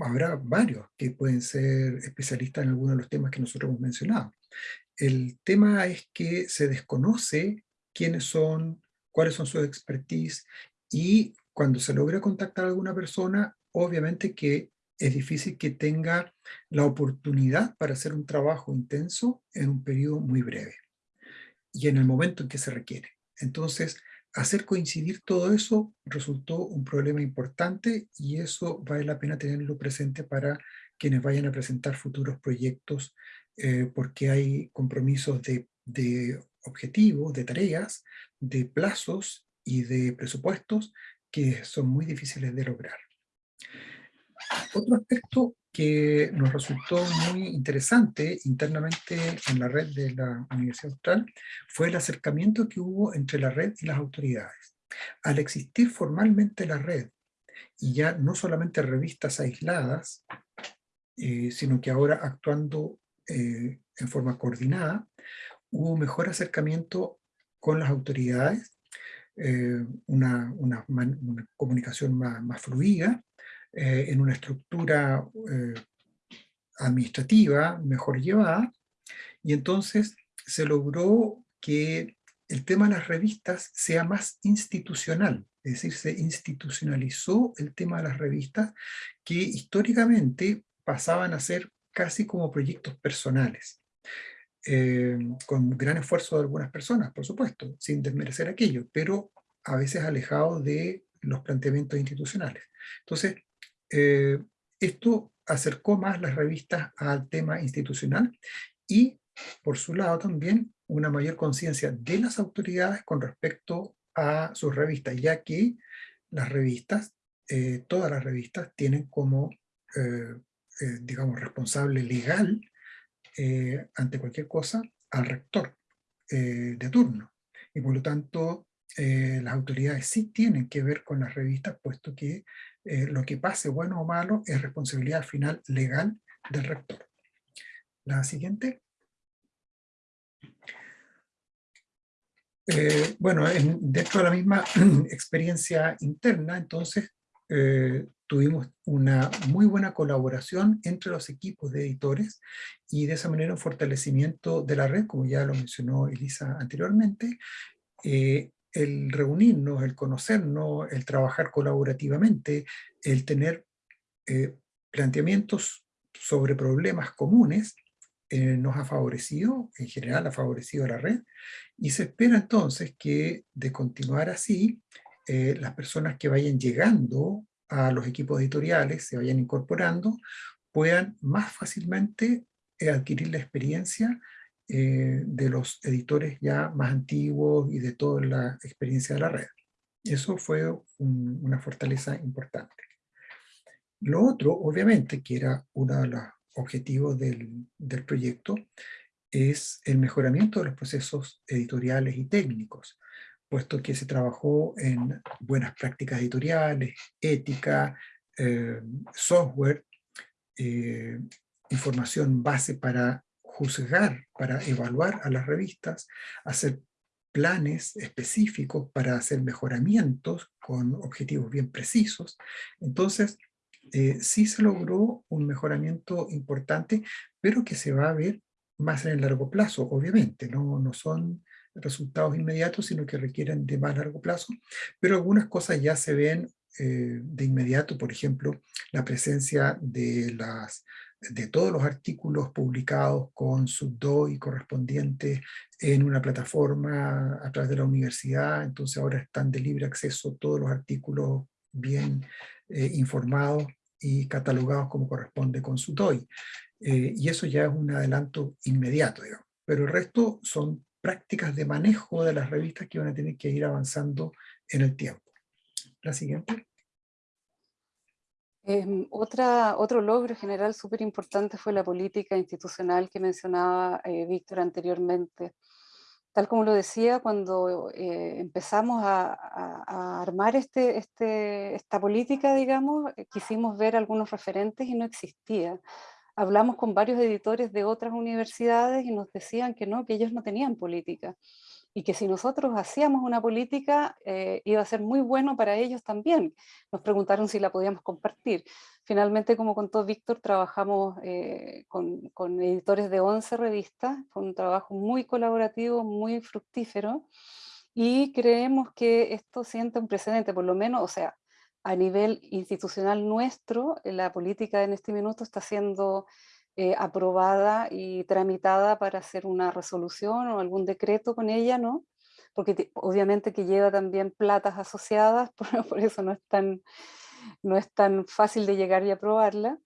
habrá varios que pueden ser especialistas en algunos de los temas que nosotros hemos mencionado. El tema es que se desconoce quiénes son, cuáles son sus expertise, y cuando se logra contactar a alguna persona, obviamente que es difícil que tenga la oportunidad para hacer un trabajo intenso en un periodo muy breve y en el momento en que se requiere. Entonces, hacer coincidir todo eso resultó un problema importante y eso vale la pena tenerlo presente para quienes vayan a presentar futuros proyectos eh, porque hay compromisos de, de objetivos, de tareas, de plazos y de presupuestos que son muy difíciles de lograr. Otro aspecto que nos resultó muy interesante internamente en la red de la Universidad Austral fue el acercamiento que hubo entre la red y las autoridades. Al existir formalmente la red, y ya no solamente revistas aisladas, eh, sino que ahora actuando eh, en forma coordinada, hubo mejor acercamiento con las autoridades, eh, una, una, comunicación más, más fluida, eh, en una estructura eh, administrativa mejor llevada, y entonces se logró que el tema de las revistas sea más institucional, es decir, se institucionalizó el tema de las revistas que históricamente pasaban a ser casi como proyectos personales, eh, con gran esfuerzo de algunas personas, por supuesto, sin desmerecer aquello, pero a veces alejado de los planteamientos institucionales. Entonces, eh, esto acercó más las revistas al tema institucional y, por su lado también, una mayor conciencia de las autoridades con respecto a sus revistas, ya que las revistas, eh, todas las revistas, tienen como, eh, digamos, responsable legal ante cualquier cosa al rector de turno. Y por lo tanto, las autoridades sí tienen que ver con las revistas, puesto que eh, lo que pase, bueno o malo, es responsabilidad final legal del rector. La siguiente. Eh, bueno, dentro de la misma [clears throat] experiencia interna, entonces, eh, tuvimos una muy buena colaboración entre los equipos de editores y de esa manera un fortalecimiento de la red, como ya lo mencionó Elisa anteriormente, el reunirnos, el conocernos, el trabajar colaborativamente, el tener eh, planteamientos sobre problemas comunes, eh, nos ha favorecido, en general ha favorecido a la red, y se espera entonces que de continuar así, eh, las personas que vayan llegando a los equipos editoriales, se vayan incorporando, puedan más fácilmente adquirir la experiencia eh, de los editores ya más antiguos y de toda la experiencia de la red. Eso fue una fortaleza importante. Lo otro, obviamente, que era uno de los objetivos del, del proyecto, es el mejoramiento de los procesos editoriales y técnicos, puesto que se trabajó en buenas prácticas editoriales, ética, eh, software, eh, información base para juzgar, para evaluar a las revistas, hacer planes específicos para hacer mejoramientos con objetivos bien precisos. Entonces, eh, sí se logró un mejoramiento importante, pero que se va a ver más en el largo plazo, obviamente. No, no son resultados inmediatos, sino que requieren de más largo plazo, pero algunas cosas ya se ven eh, de inmediato, por ejemplo, la presencia de las de todos los artículos publicados con su DOI correspondiente en una plataforma a través de la universidad, entonces ahora están de libre acceso todos los artículos bien eh, informados y catalogados como corresponde con su DOI. Eh, y eso ya es un adelanto inmediato, digamos. Pero el resto son prácticas de manejo de las revistas que van a tener que ir avanzando en el tiempo. La siguiente. Em, otra, otro logro general súper importante fue la política institucional que mencionaba eh, Víctor anteriormente. Tal como lo decía, cuando eh, empezamos a, armar este, este, esta política, digamos, eh, quisimos ver algunos referentes y no existía. Hablamos con varios editores de otras universidades y nos decían que no, que ellos no tenían política y que si nosotros hacíamos una política eh, iba a ser muy bueno para ellos también. Nos preguntaron si la podíamos compartir. Finalmente, como contó Víctor, trabajamos eh, con, con, editores de 11 revistas, fue un trabajo muy colaborativo, muy fructífero, y creemos que esto siente un precedente, por lo menos, o sea, a nivel institucional nuestro, la política en este minuto está siendo eh, aprobada y tramitada para hacer una resolución o algún decreto con ella, ¿no? Porque obviamente que lleva también platas asociadas, [laughs] por, por eso no es, tan, no es tan fácil de llegar y aprobarla.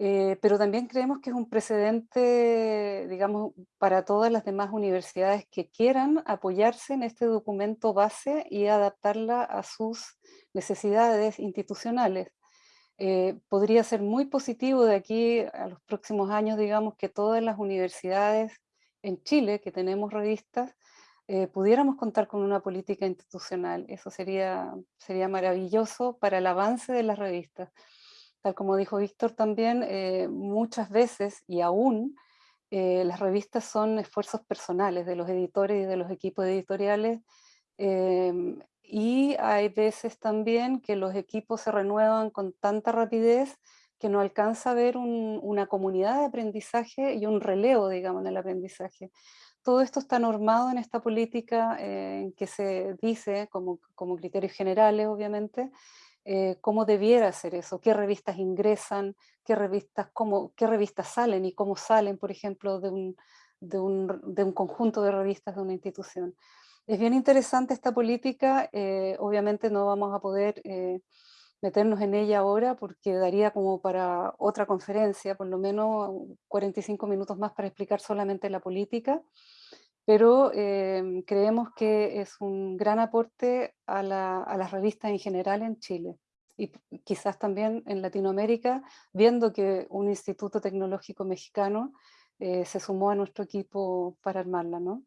Eh, pero también creemos que es un precedente, digamos, para todas las demás universidades que quieran apoyarse en este documento base y adaptarla a sus necesidades institucionales. Eh, podría ser muy positivo de aquí a los próximos años, digamos, que todas las universidades en Chile, que tenemos revistas, eh, pudiéramos contar con una política institucional. Eso sería, sería maravilloso para el avance de las revistas tal como dijo Víctor también, eh, muchas veces y aún eh, las revistas son esfuerzos personales de los editores y de los equipos editoriales em, y hay veces también que los equipos se renuevan con tanta rapidez que no alcanza a ver una comunidad de aprendizaje y un relevo, digamos, en el aprendizaje. Todo esto está normado en esta política eh, en que se dice, como, como criterios generales, obviamente, eh, cómo debiera ser eso, qué revistas ingresan, qué revistas, cómo, qué revistas salen y cómo salen, por ejemplo, de un, de un, de un conjunto de revistas de una institución. Es bien interesante esta política, eh, obviamente no vamos a poder eh, meternos en ella ahora porque daría como para otra conferencia, por lo menos 45 minutos más para explicar solamente la política, pero em, creemos que es un gran aporte a, las revistas en general en Chile y quizás también en Latinoamérica, viendo que un instituto tecnológico mexicano eh, se sumó a nuestro equipo para armarla. ¿no?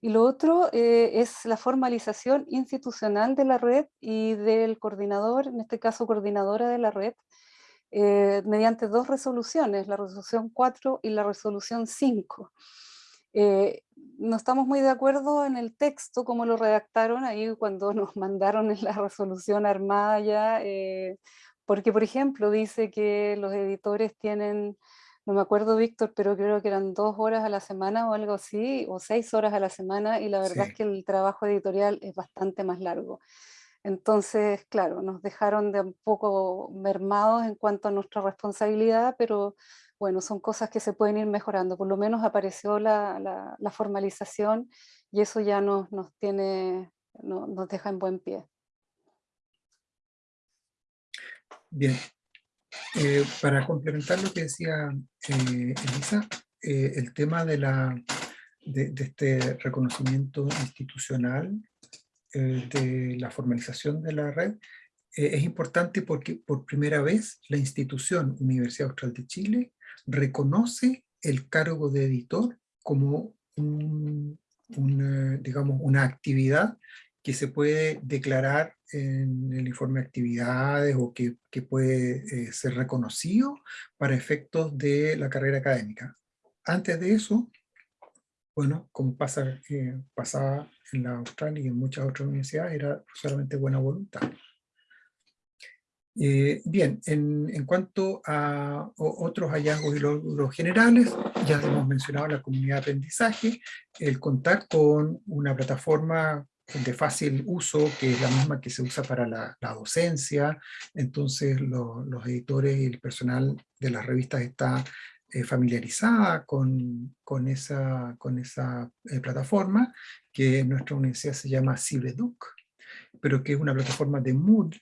Y lo otro eh, es la formalización institucional de la red y del coordinador, en este caso coordinadora de la red, eh, mediante dos resoluciones, la resolución 4 y la resolución 5 no estamos muy de acuerdo en el texto, como lo redactaron ahí cuando nos [laughs] mandaron en la resolución armada ya, eh, porque por ejemplo dice que los editores tienen, no me acuerdo Víctor, pero creo que eran dos horas a la semana o algo así, o seis horas a la semana, y la verdad es que el trabajo editorial es bastante más largo. Entonces, claro, nos dejaron de un poco mermados en cuanto a nuestra responsabilidad, pero bueno, son cosas que se pueden ir mejorando. Por lo menos apareció la, formalización y eso ya nos, nos tiene, nos deja en buen pie. Bien. Eh, para complementar lo que decía eh, Elisa, eh, el tema de, este reconocimiento institucional, de la formalización de la red, es importante porque por primera vez la institución Universidad Austral de Chile reconoce el cargo de editor como una, digamos, una actividad que se puede declarar en el informe de actividades o que, que puede eh, ser reconocido para efectos de la carrera académica. Antes de eso, bueno, como pasa, eh, pasaba en la Australia y en muchas otras universidades, era solamente buena voluntad. Eh, bien, en, cuanto a otros hallazgos y logros generales, ya hemos mencionado la comunidad de aprendizaje, el contar con una plataforma de fácil uso, que es la misma que se usa para la, docencia, entonces los editores y el personal de las revistas está eh, familiarizada con, con, esa, con esa eh, plataforma, que en nuestra universidad se llama Cibeduc, pero que es una plataforma de Moodle,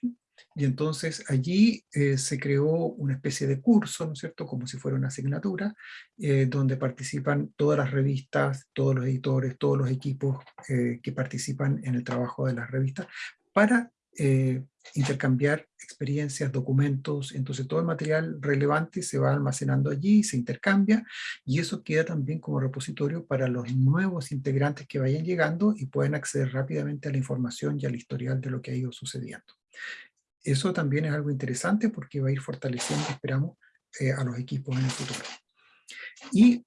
y entonces allí eh, se creó una especie de curso, ¿no es cierto?, como si fuera una asignatura, eh, donde participan todas las revistas, todos los editores, todos los equipos eh, que participan en el trabajo de las revistas, para intercambiar experiencias, documentos, entonces todo el material relevante se va almacenando allí, se intercambia, y eso queda también como repositorio para los nuevos integrantes que vayan llegando y pueden acceder rápidamente a la información y al historial de lo que ha ido sucediendo. Eso también es algo interesante porque va a ir fortaleciendo, esperamos, eh, a los equipos en el futuro. Y,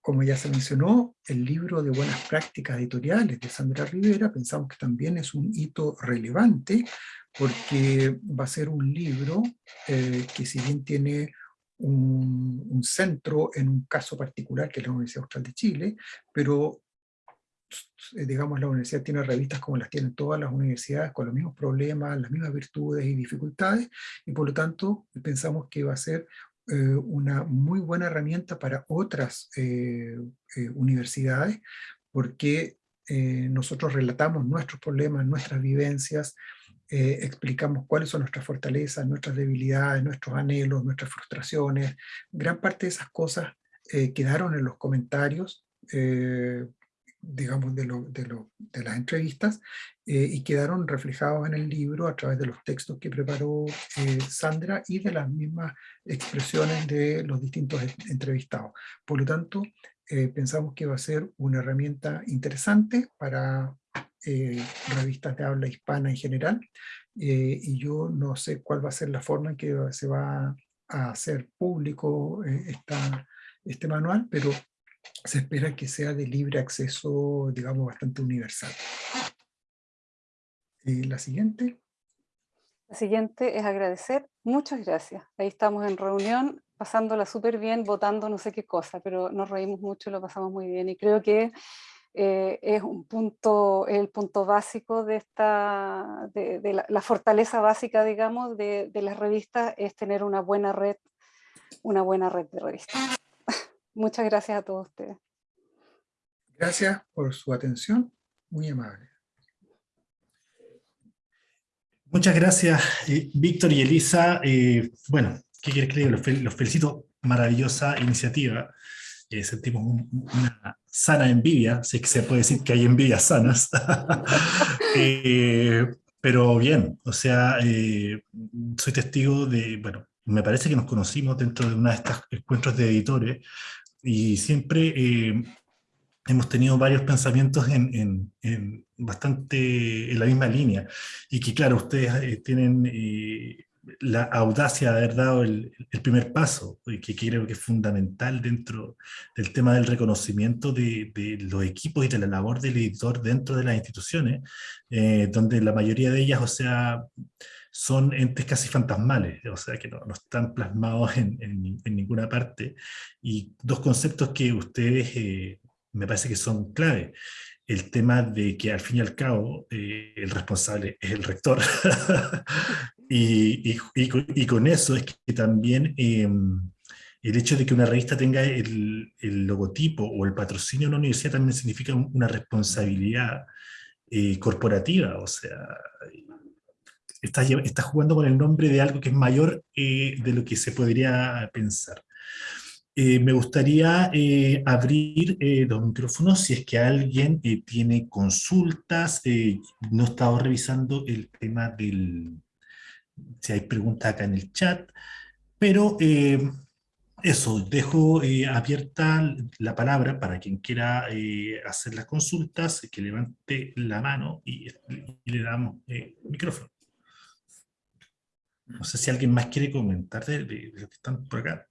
como ya se mencionó, el libro de buenas prácticas editoriales de Sandra Rivera, pensamos que también es un hito relevante, porque va a ser un libro eh, que si bien tiene un, un, centro en un caso particular, que es la Universidad Austral de Chile, pero digamos, la universidad tiene revistas como las tienen todas las universidades, con los mismos problemas, las mismas virtudes y dificultades, y por lo tanto pensamos que va a ser eh, una muy buena herramienta para otras universidades, porque nosotros relatamos nuestros problemas, nuestras vivencias, explicamos cuáles son nuestras fortalezas, nuestras debilidades, nuestros anhelos, nuestras frustraciones. Gran parte de esas cosas quedaron en los comentarios, digamos, de, lo, de, lo, de, las entrevistas eh, y quedaron reflejados en el libro a través de los textos que preparó eh, Sandra y de las mismas expresiones de los distintos entrevistados. Por lo tanto, eh, pensamos que va a ser una herramienta interesante para revistas de habla hispana en general y yo no sé cuál va a ser la forma en que se va a hacer público esta, este manual, pero se espera que sea de libre acceso, digamos, bastante universal. Y la siguiente. La siguiente es agradecer. Muchas gracias. Ahí estamos en reunión, pasándola súper bien, votando no sé qué cosa, pero nos reímos mucho, lo pasamos muy bien. Y creo que eh, es un punto, el punto básico de esta, de, la, fortaleza básica, digamos, de, de las revistas, es tener una buena red, una buena red de revistas. Muchas gracias a todos ustedes. Gracias por su atención, muy amable. Muchas gracias, eh, Víctor y Elisa. Eh, bueno, ¿qué quieres que diga? Los, felicito, maravillosa iniciativa. Eh, sentimos una sana envidia, sé que se puede decir que hay envidias sanas. [laughs] pero bien, o sea, soy testigo de, bueno, me parece que nos conocimos dentro de una de estos encuentros de editores, y siempre eh, hemos tenido varios pensamientos en, bastante en la misma línea, y que claro, ustedes eh, tienen eh, la audacia de haber dado el, primer paso, que creo que es fundamental dentro del tema del reconocimiento de los equipos y de la labor del editor dentro de las instituciones, donde la mayoría de ellas, o sea, son entes casi fantasmales, o sea que no, están plasmados en, en, ninguna parte. Y dos conceptos que ustedes eh, me parece que son clave. El tema de que al fin y al cabo eh, el responsable es el rector. [laughs] y, y, y, con eso es que también em, el hecho de que una revista tenga el, el, logotipo o el patrocinio de una universidad también significa una responsabilidad eh, corporativa, o sea, estás, jugando con el nombre de algo que es mayor eh, de lo que se podría pensar. Eh, me gustaría eh, abrir los micrófonos si es que alguien tiene consultas. no he estado revisando el tema del... si hay preguntas acá en el chat, pero eso, dejo abierta la palabra para quien quiera hacer las consultas, que levante la mano y, y le damos micrófono. No sé si alguien más quiere comentar de, de, los que están por acá.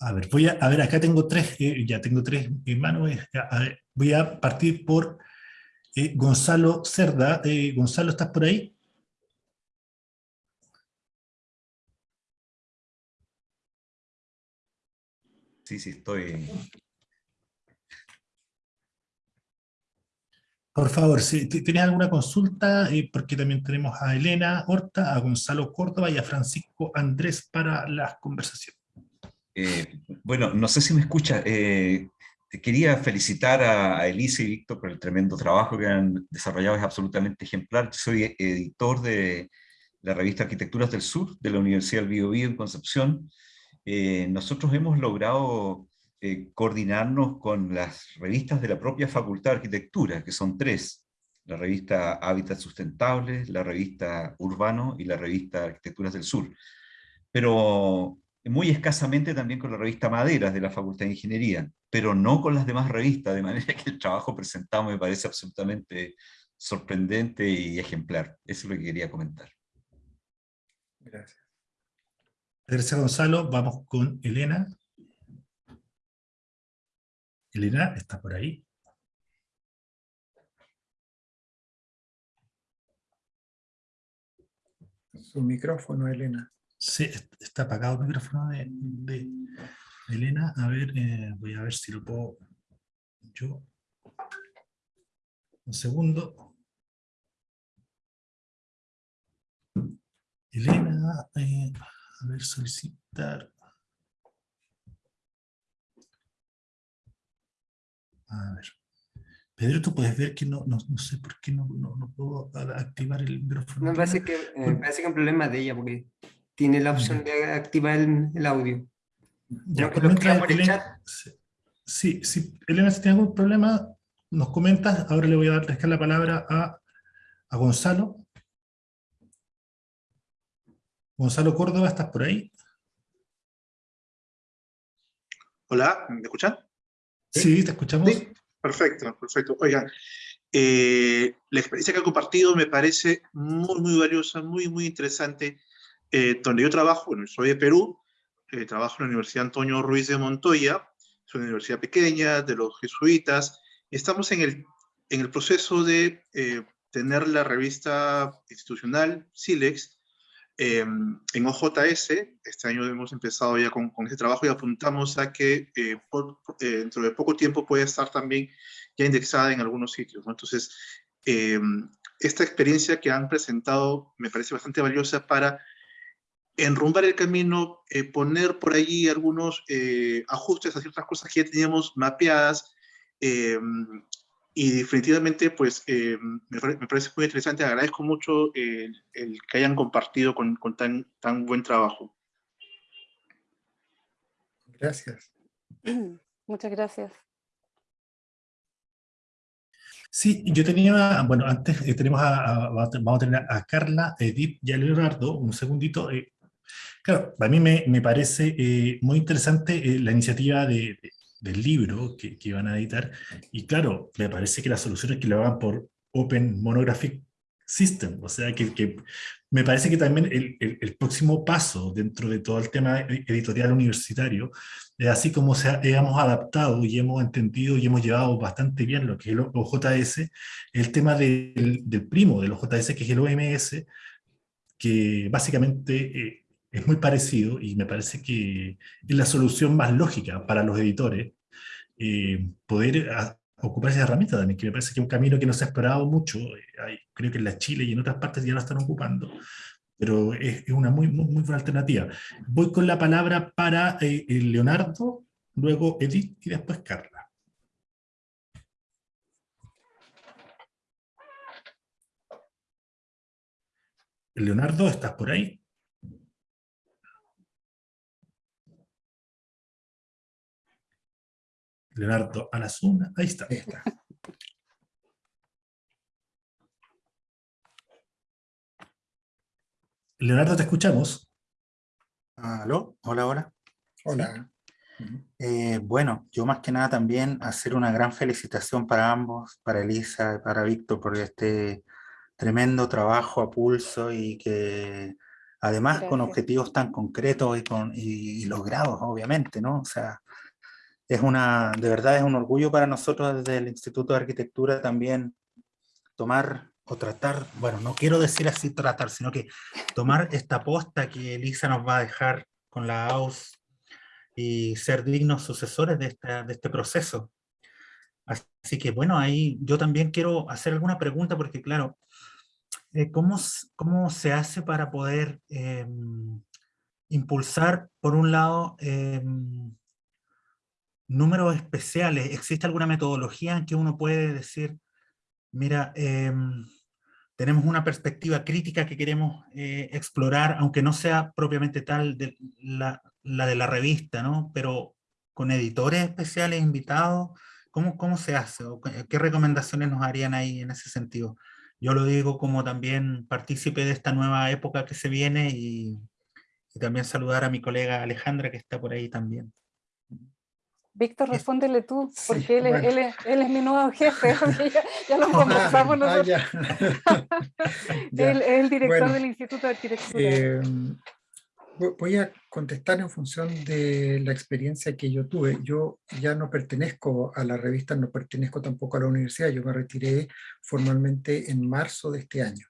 A ver, voy a, a ver, acá tengo tres, eh, ya tengo tres manos. Eh, voy a partir por eh, Gonzalo Cerda. Gonzalo, ¿estás por ahí? Sí, sí, estoy, Por favor, si tienes alguna consulta, eh, porque también tenemos a Elena Horta, a Gonzalo Córdoba y a Francisco Andrés para las conversaciones. Eh, bueno, no sé si me escucha. Eh, quería felicitar a, Elisa y Víctor por el tremendo trabajo que han desarrollado, es absolutamente ejemplar. Yo soy editor de la revista Arquitecturas del Sur de la Universidad del Biobío en Concepción. nosotros hemos logrado eh, coordinarnos con las revistas de la propia Facultad de Arquitectura, que son tres, la revista Hábitat Sustentable, la revista Urbano y la revista Arquitecturas del Sur. Pero muy escasamente también con la revista Maderas de la Facultad de Ingeniería, pero no con las demás revistas, de manera que el trabajo presentado me parece absolutamente sorprendente y ejemplar. Eso es lo que quería comentar. Gracias. Gracias Gonzalo, vamos con Elena. Elena, ¿está por ahí? Su micrófono, Elena. Sí, está apagado el micrófono de, de Elena. A ver, eh, voy a ver si lo puedo yo. Un segundo. Elena, eh, a ver, solicitar. A ver. Pedro, tú puedes ver que no, no, no sé por qué no, no, no, puedo activar el micrófono. Me parece que, eh, me parece que es un problema de ella, porque tiene la opción de activar el, el audio. Ya, Creo que lo mientras por el Elena- chat. Sí, sí, Elena, si tiene algún problema, nos comentas. Ahora le voy a dar dejar la palabra a, a Gonzalo. Gonzalo Córdoba, ¿estás por ahí? Hola, ¿me escuchan? Sí, te escuchamos. Sí, perfecto, perfecto. Oigan, eh, la experiencia que han compartido me parece muy, muy valiosa, muy, muy interesante. Eh, donde yo trabajo, bueno, soy de Perú, eh, trabajo en la Universidad Antonio Ruiz de Montoya, es una universidad pequeña, de los jesuitas. Estamos en el, en el proceso de tener la revista institucional, SILEX, eh, en OJS. Este año hemos empezado ya con, con ese trabajo y apuntamos a que eh, por- eh, dentro de poco tiempo puede estar también ya indexada en algunos sitios. ¿no? Entonces, eh, esta experiencia que han presentado me parece bastante valiosa para enrumbar el camino, eh, poner por allí algunos eh, ajustes a ciertas cosas que ya teníamos mapeadas, eh, y definitivamente, pues, eh, me, pare- me parece muy interesante. Agradezco mucho el, el que hayan compartido con, con tan, tan buen trabajo. Gracias. [clears throat] Muchas gracias. Sí, yo tenía, bueno, antes eh, tenemos a, a- vamos a tener a Carla, Edith y a Leonardo, un segundito. eh, claro, a mí me, me parece eh, muy interesante eh, la iniciativa de- de- del libro que, que van a editar, y claro, me parece que la solución es que lo hagan por Open Monographic System, o sea, que, me parece que también el, el- próximo paso dentro de todo el tema editorial universitario eh, así como se hemos adaptado y hemos entendido y hemos llevado bastante bien lo que es el OJS, el tema del, del primo del OJS, que es el OMS, que básicamente eh, es muy parecido y me parece que es la solución más lógica para los editores eh, poder a- ocupar esa herramienta también, que me parece que es un camino que no se ha explorado mucho, eh, creo que en la Chile y en otras partes ya lo están ocupando, pero es, una muy, buena alternativa. Voy con la palabra para eh, Leonardo, luego Edith y después Carla. Leonardo, ¿estás por ahí? Leonardo Alasuna, ahí está. Ahí está. Leonardo, te escuchamos. ¿Aló? Hola, hola. Hola. Eh, bueno, yo más que nada también hacer una gran felicitación para ambos, para Elisa y para Víctor por este tremendo trabajo a pulso y que además con objetivos tan concretos y, con, y, y logrados, obviamente, ¿no? O sea, es una, de verdad es un orgullo para nosotros desde el Instituto de Arquitectura también tomar o tratar, bueno, no quiero decir así tratar, sino que tomar esta posta que Elisa nos va a dejar con la AUS y ser dignos sucesores de, esta, de este proceso. Así que bueno, ahí yo también quiero hacer alguna pregunta porque claro, eh, ¿cómo, ¿cómo se hace para poder em, impulsar, por un lado, em, números especiales? ¿Existe alguna metodología en que uno puede decir, mira, em, tenemos una perspectiva crítica que queremos eh, explorar, aunque no sea propiamente tal de la, la de la revista, ¿no? Pero con editores especiales invitados, ¿cómo, cómo se hace? ¿O qué recomendaciones nos harían ahí en ese sentido? Yo lo digo como también partícipe de esta nueva época que se viene y, y también saludar a mi colega Alejandra que está por ahí también. Víctor, Es- respóndele tú, [laughs] Sí, porque él, es, bueno. él, él es mi nuevo jefe, [laughs] ya, ya lo conversamos Ah, nosotros. [laughs] Ya. Él es el director Bueno, del Instituto de Arquitectura. Eh, vo- voy a contestar en función de la experiencia que yo tuve. Yo ya no pertenezco a la revista, no pertenezco tampoco a la universidad. Yo me retiré formalmente en marzo de este año.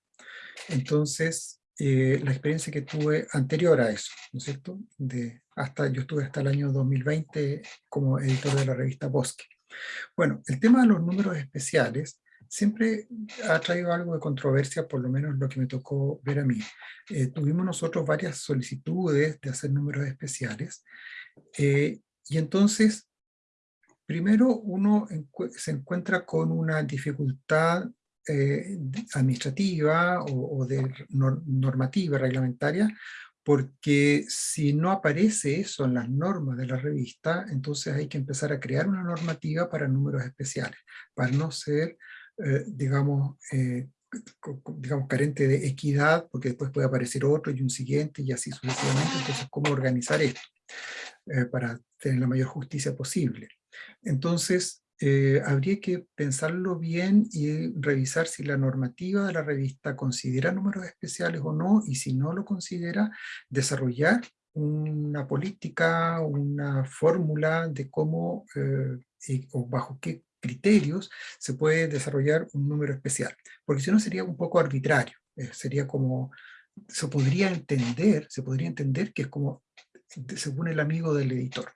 Entonces, eh, la experiencia que tuve anterior a eso, ¿no es cierto? De, hasta, yo estuve hasta el año 2020 como editor de la revista Bosque. Bueno, el tema de los números especiales siempre ha traído algo de controversia, por lo menos lo que me tocó ver a mí. Eh, tuvimos nosotros varias solicitudes de hacer números especiales, eh, y entonces, primero uno se encuentra con una dificultad eh, administrativa o, de normativa reglamentaria, porque si no aparece eso en las normas de la revista, entonces hay que empezar a crear una normativa para números especiales, para no ser, eh, digamos, eh, digamos, carente de equidad, porque después puede aparecer otro y un siguiente y así sucesivamente, entonces cómo organizar esto para tener la mayor justicia posible. Entonces, eh, habría que pensarlo bien y revisar si la normativa de la revista considera números especiales o no, y si no lo considera, desarrollar una política, una fórmula de cómo eh, o bajo qué criterios se puede desarrollar un número especial. Porque si no sería un poco arbitrario, eh, sería como, se podría entender, se podría entender que es como según el amigo del editor.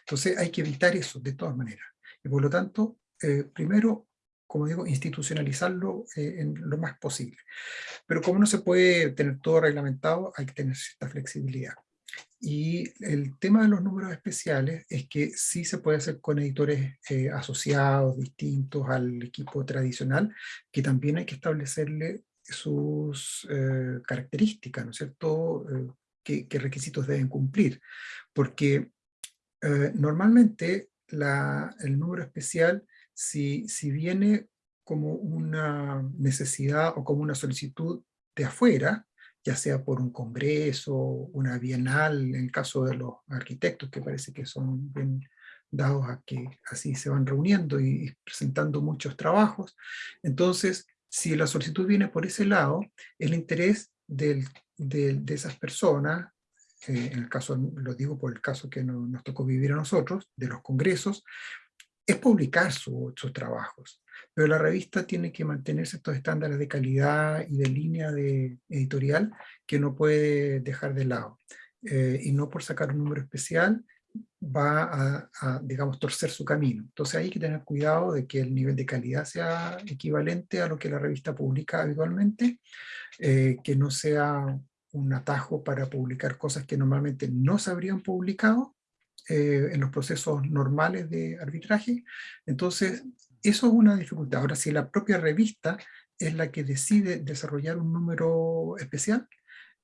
Entonces hay que evitar eso de todas maneras. Y por lo tanto, eh, primero, como digo, institucionalizarlo eh, en lo más posible. Pero como no se puede tener todo reglamentado, hay que tener cierta flexibilidad. Y el tema de los números especiales es que sí se puede hacer con editores eh, asociados, distintos al equipo tradicional, que también hay que establecerle sus características, ¿no es cierto?, qué, requisitos deben cumplir. Porque normalmente el número especial, si, si viene como una necesidad o como una solicitud de afuera, ya sea por un congreso, una bienal, en el caso de los arquitectos, que parece que son bien dados a que así se van reuniendo y presentando muchos trabajos. Entonces, si la solicitud viene por ese lado, el interés de esas personas en el caso, lo digo por el caso que nos tocó vivir a nosotros, de los congresos, es publicar sus trabajos. Pero la revista tiene que mantenerse estos estándares de calidad y de línea de editorial que no puede dejar de lado. Eh, y no por sacar un número especial va a, digamos, torcer su camino. Entonces hay que tener cuidado de que el nivel de calidad sea equivalente a lo que la revista publica habitualmente, eh, que no sea un atajo para publicar cosas que normalmente no se habrían publicado eh, en los procesos normales de arbitraje. Entonces, eso es una dificultad. Ahora, si la propia revista es la que decide desarrollar un número especial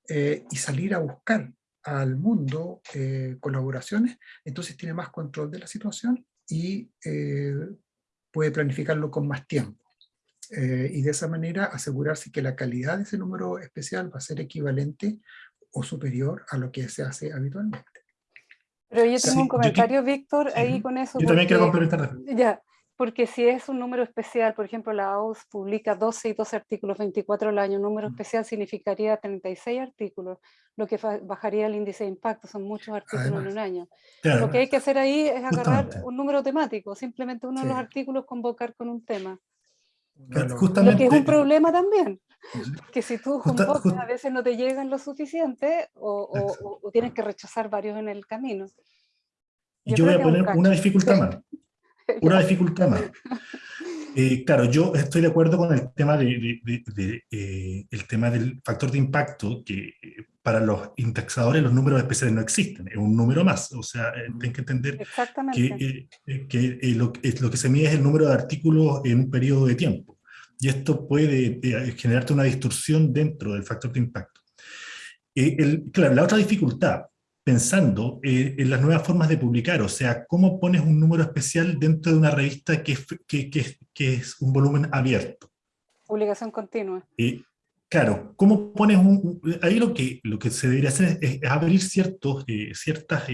eh, y salir a buscar al mundo eh, colaboraciones, entonces tiene más control de la situación y puede planificarlo con más tiempo. Eh, y de esa manera asegurarse que la calidad de ese número especial va a ser equivalente o superior a lo que se hace habitualmente. Pero yo tengo un comentario, Víctor, ahí con eso. Yo también quiero complementar. Ya, porque si es un número especial, por ejemplo, la OUS publica 12 y 12 artículos 24 al año, un número especial significaría 36 artículos, lo que bajaría el índice de impacto, son muchos artículos en un año. lo que hay que hacer ahí es agarrar un número temático, simplemente uno de los artículos convocar con un tema. Lo que es un problema también. Que si tú convocas, a veces no te llegan lo suficiente o, tienes que rechazar varios en el camino. Y yo, voy a poner [laughs] una dificultad más. Una dificultad más. Eh, claro, yo estoy de acuerdo con el tema, de, eh, el tema del factor de impacto, que eh, para los indexadores los números especiales no existen, es un número más, o sea, tienen que entender que, que lo, lo, que se mide es el número de artículos en un periodo de tiempo, y esto puede generarte una distorsión dentro del factor de impacto. El, claro, la otra dificultad pensando eh, en las nuevas formas de publicar, o sea, cómo pones un número especial dentro de una revista que, que, que, es un volumen abierto. Publicación continua. Eh, claro, ¿cómo pones un...? Ahí lo que, lo que se debería hacer es, abrir ciertos, eh, ciertas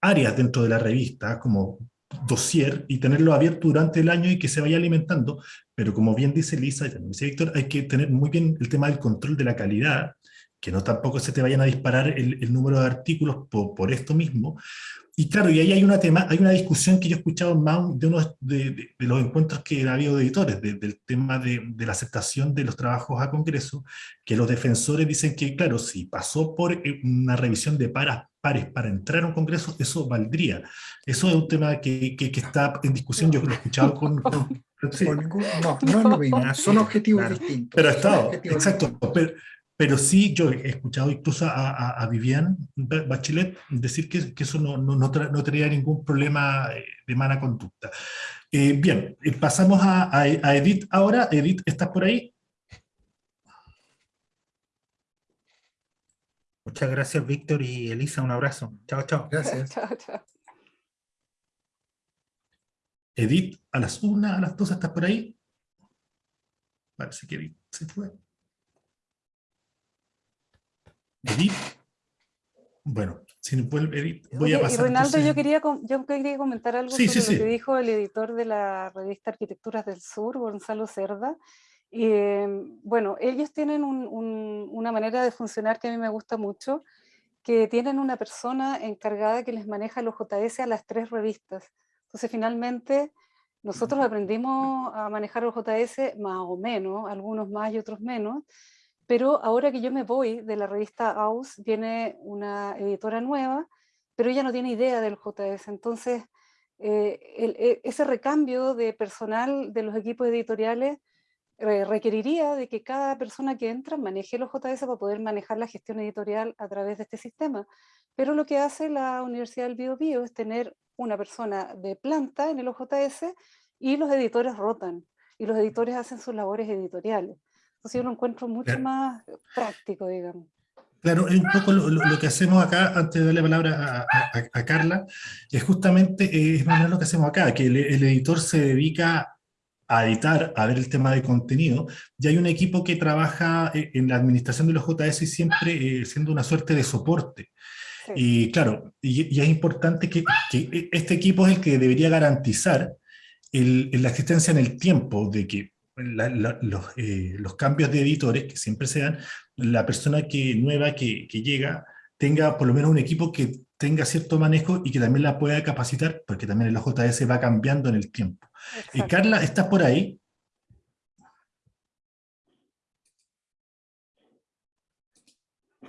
áreas dentro de la revista, como dossier, y tenerlo abierto durante el año y que se vaya alimentando, pero como bien dice Lisa y también dice Víctor, hay que tener muy bien el tema del control de la calidad, que no tampoco se te vayan a disparar el, el número de artículos por, por, esto mismo. Y claro, y ahí hay una, tema, hay una discusión que yo he escuchado más de uno de, de, de, los encuentros que ha habido de editores, de, del tema de, de, la aceptación de los trabajos a Congreso, que los defensores dicen que, claro, si pasó por eh, una revisión de paras, pares para entrar a un Congreso, eso valdría. Eso es un tema que, que, que está en discusión, yo lo he escuchado con... [laughs] con sí. no, no es [laughs] lo mismo, son objetivos claro. distintos. Pero ha estado, exacto, pero, pero sí, yo he escuchado incluso a, a, a Vivian Bachelet decir que, que eso no, no, no, tra no, traía ningún problema eh, de mala conducta. Eh, bien, eh, pasamos a, a, a, Edith ahora. Edith, ¿estás por ahí? Muchas gracias, Víctor y Elisa. Un abrazo. Chao, chao. Gracias. [laughs] chao, chao. Edith, a las una, a las dos, ¿estás por ahí? Parece que Edith se fue. Edith. Bueno, si no puede, Edith, voy a pasar. Y Reinaldo, yo, quería, yo quería comentar algo sí, sobre sí, lo sí. que dijo el editor de la revista Arquitecturas del Sur, Gonzalo Cerda. Eh, bueno, ellos tienen un, un, una manera de funcionar que a mí me gusta mucho, que tienen una persona encargada que les maneja los JS a las tres revistas. Entonces, finalmente, nosotros aprendimos a manejar los JS más o menos, algunos más y otros menos, pero ahora que yo me voy de la revista AUS, viene una editora nueva, pero ella no tiene idea del JS, entonces eh, el, ese recambio de personal de los equipos editoriales eh, requeriría de que cada persona que entra maneje los JS para poder manejar la gestión editorial a través de este sistema. Pero lo que hace la Universidad del Bio, Bio es tener una persona de planta en el OJS y los editores rotan, y los editores hacen sus labores editoriales. Entonces yo lo encuentro mucho claro. más práctico, digamos. Claro, es un poco lo, lo, que hacemos acá, antes de darle la palabra a, a, a Carla, es justamente es más lo que hacemos acá, que el, el, editor se dedica a editar, a ver el tema de contenido, y hay un equipo que trabaja eh, en la administración de los JS y siempre eh, siendo una suerte de soporte. Sí. Y claro, y, y, es importante que, que este equipo es el que debería garantizar el, la existencia en el tiempo de que la, la, los, eh, los, cambios de editores que siempre sean, la persona que, nueva que, que, llega tenga por lo menos un equipo que tenga cierto manejo y que también la pueda capacitar, porque también el OJS va cambiando en el tiempo. Y Carla, ¿estás por ahí?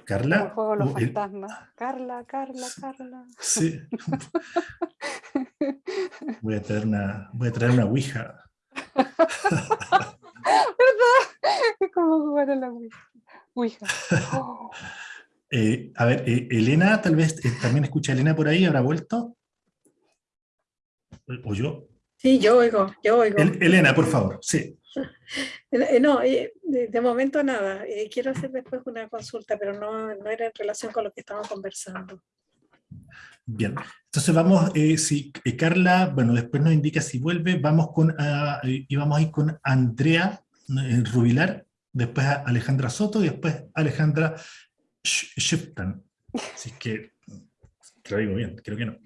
Carla. juego los fantasmas. El... Carla, Carla, Carla. Sí. [laughs] voy a traer una, voy a traer una ouija. [laughs] ¿Verdad? Es como jugar a la ouija. Oh. [laughs] Eh, a ver, eh, Elena, tal vez eh, también escucha a Elena por ahí, ¿habrá vuelto? ¿O yo? Sí, yo oigo, yo oigo. El, Elena, por favor, sí. [laughs] No, de, momento nada. Quiero hacer después una consulta, pero no, no, era en relación con lo que estamos conversando. Bien, entonces vamos, eh, si Carla, bueno, después nos indica si vuelve, vamos con, uh, y vamos a ir con Andrea Rubilar, después a Alejandra Soto y después Alejandra Shiftan. Así que, que lo digo bien, creo que no.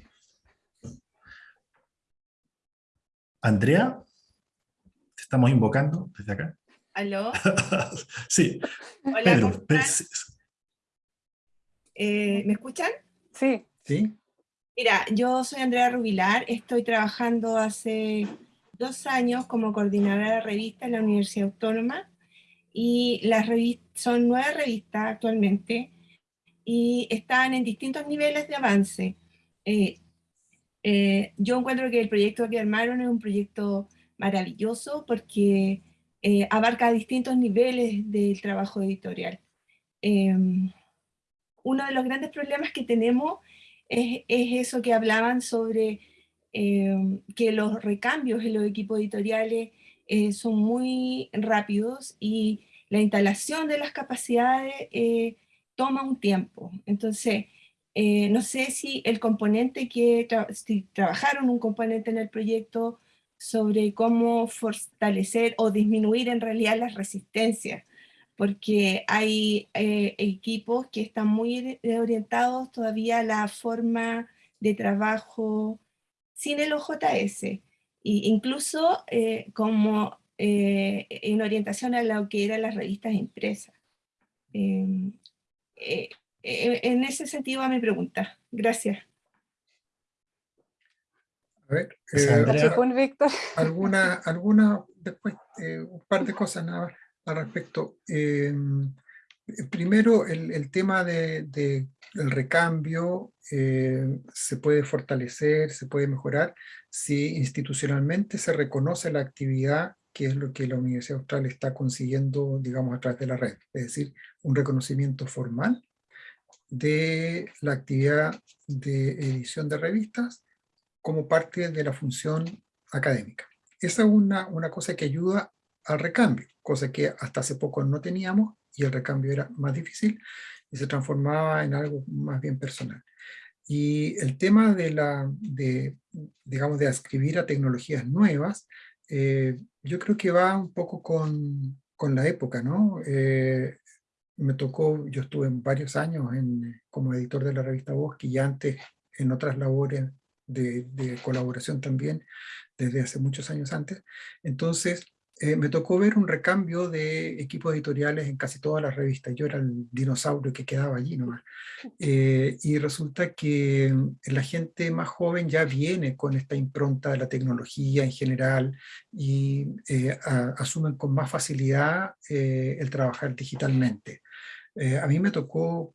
Andrea, te estamos invocando desde acá. ¿Aló? [laughs] sí. Hola, Pedro, eh, ¿Me escuchan? Sí. Sí. Mira, yo soy Andrea Rubilar, estoy trabajando hace dos años como coordinadora de revista en la Universidad Autónoma y las revistas, son nueve revistas actualmente y están en distintos niveles de avance. Eh, eh, yo encuentro que el proyecto que armaron es un proyecto maravilloso porque eh, abarca distintos niveles del trabajo editorial. Eh, uno de los grandes problemas que tenemos es, es eso que hablaban sobre eh, que los recambios en los equipos editoriales eh, son muy rápidos y la instalación de las capacidades eh, toma un tiempo. Entonces, no sé si el componente que, trabajaron un componente en el proyecto sobre cómo fortalecer o disminuir en realidad las resistencias, porque hay eh, equipos que están muy orientados todavía a la forma de trabajo sin el OJS, e incluso eh, como eh, en orientación a lo que eran las revistas impresas. Eh, eh, eh, en ese sentido va mi pregunta. Gracias. A ver, eh, Víctor. alguna, alguna, después, eh, un par de cosas nada más al respecto. Eh, primero, el, el tema de, de el recambio eh, se puede fortalecer, se puede mejorar si institucionalmente se reconoce la actividad que es lo que la Universidad Austral está consiguiendo, digamos, a través de la red. Es decir, un reconocimiento formal de la actividad de edición de revistas como parte de la función académica. Esa es una, una cosa que ayuda al recambio, cosa que hasta hace poco no teníamos y el recambio era más difícil y se transformaba en algo más bien personal. Y el tema de, la, de, digamos, de ascribir a tecnologías nuevas, eh, yo creo que va un poco con, con la época, ¿no? Eh, me tocó, yo estuve varios años en, como editor de la revista Bosque y antes en otras labores de, de colaboración también, desde hace muchos años antes. Entonces, eh, me tocó ver un recambio de equipos editoriales en casi todas las revistas. Yo era el dinosaurio que quedaba allí nomás. [laughs] Eh, y resulta que la gente más joven ya viene con esta impronta de la tecnología en general y eh, a, asumen con más facilidad el trabajar digitalmente. A mí me tocó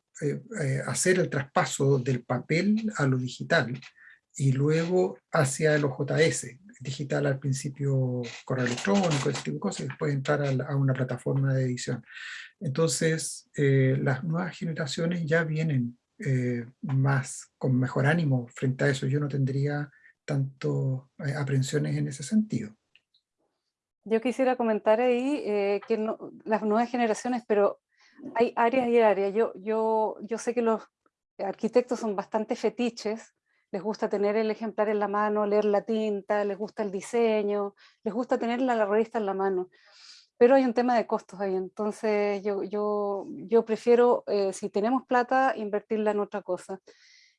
hacer el traspaso del papel a lo digital y luego hacia el OJS, digital al principio correo electrónico, ese tipo de cosas, y después entrar a, la- a una plataforma de edición. Entonces, eh, las nuevas generaciones ya vienen eh, más, con mejor ánimo frente a eso. Yo no tendría tanto eh, aprensiones en ese sentido. Yo quisiera comentar ahí eh, que no- las nuevas generaciones, pero hay áreas y áreas. Yo, yo, yo sé que los arquitectos son bastante fetiches, les gusta tener el ejemplar en la mano, leer la tinta, les gusta el diseño, les gusta tener la, la revista en la mano. Pero hay un tema de costos ahí, entonces yo, yo, yo prefiero, eh, si tenemos plata, invertirla en otra cosa.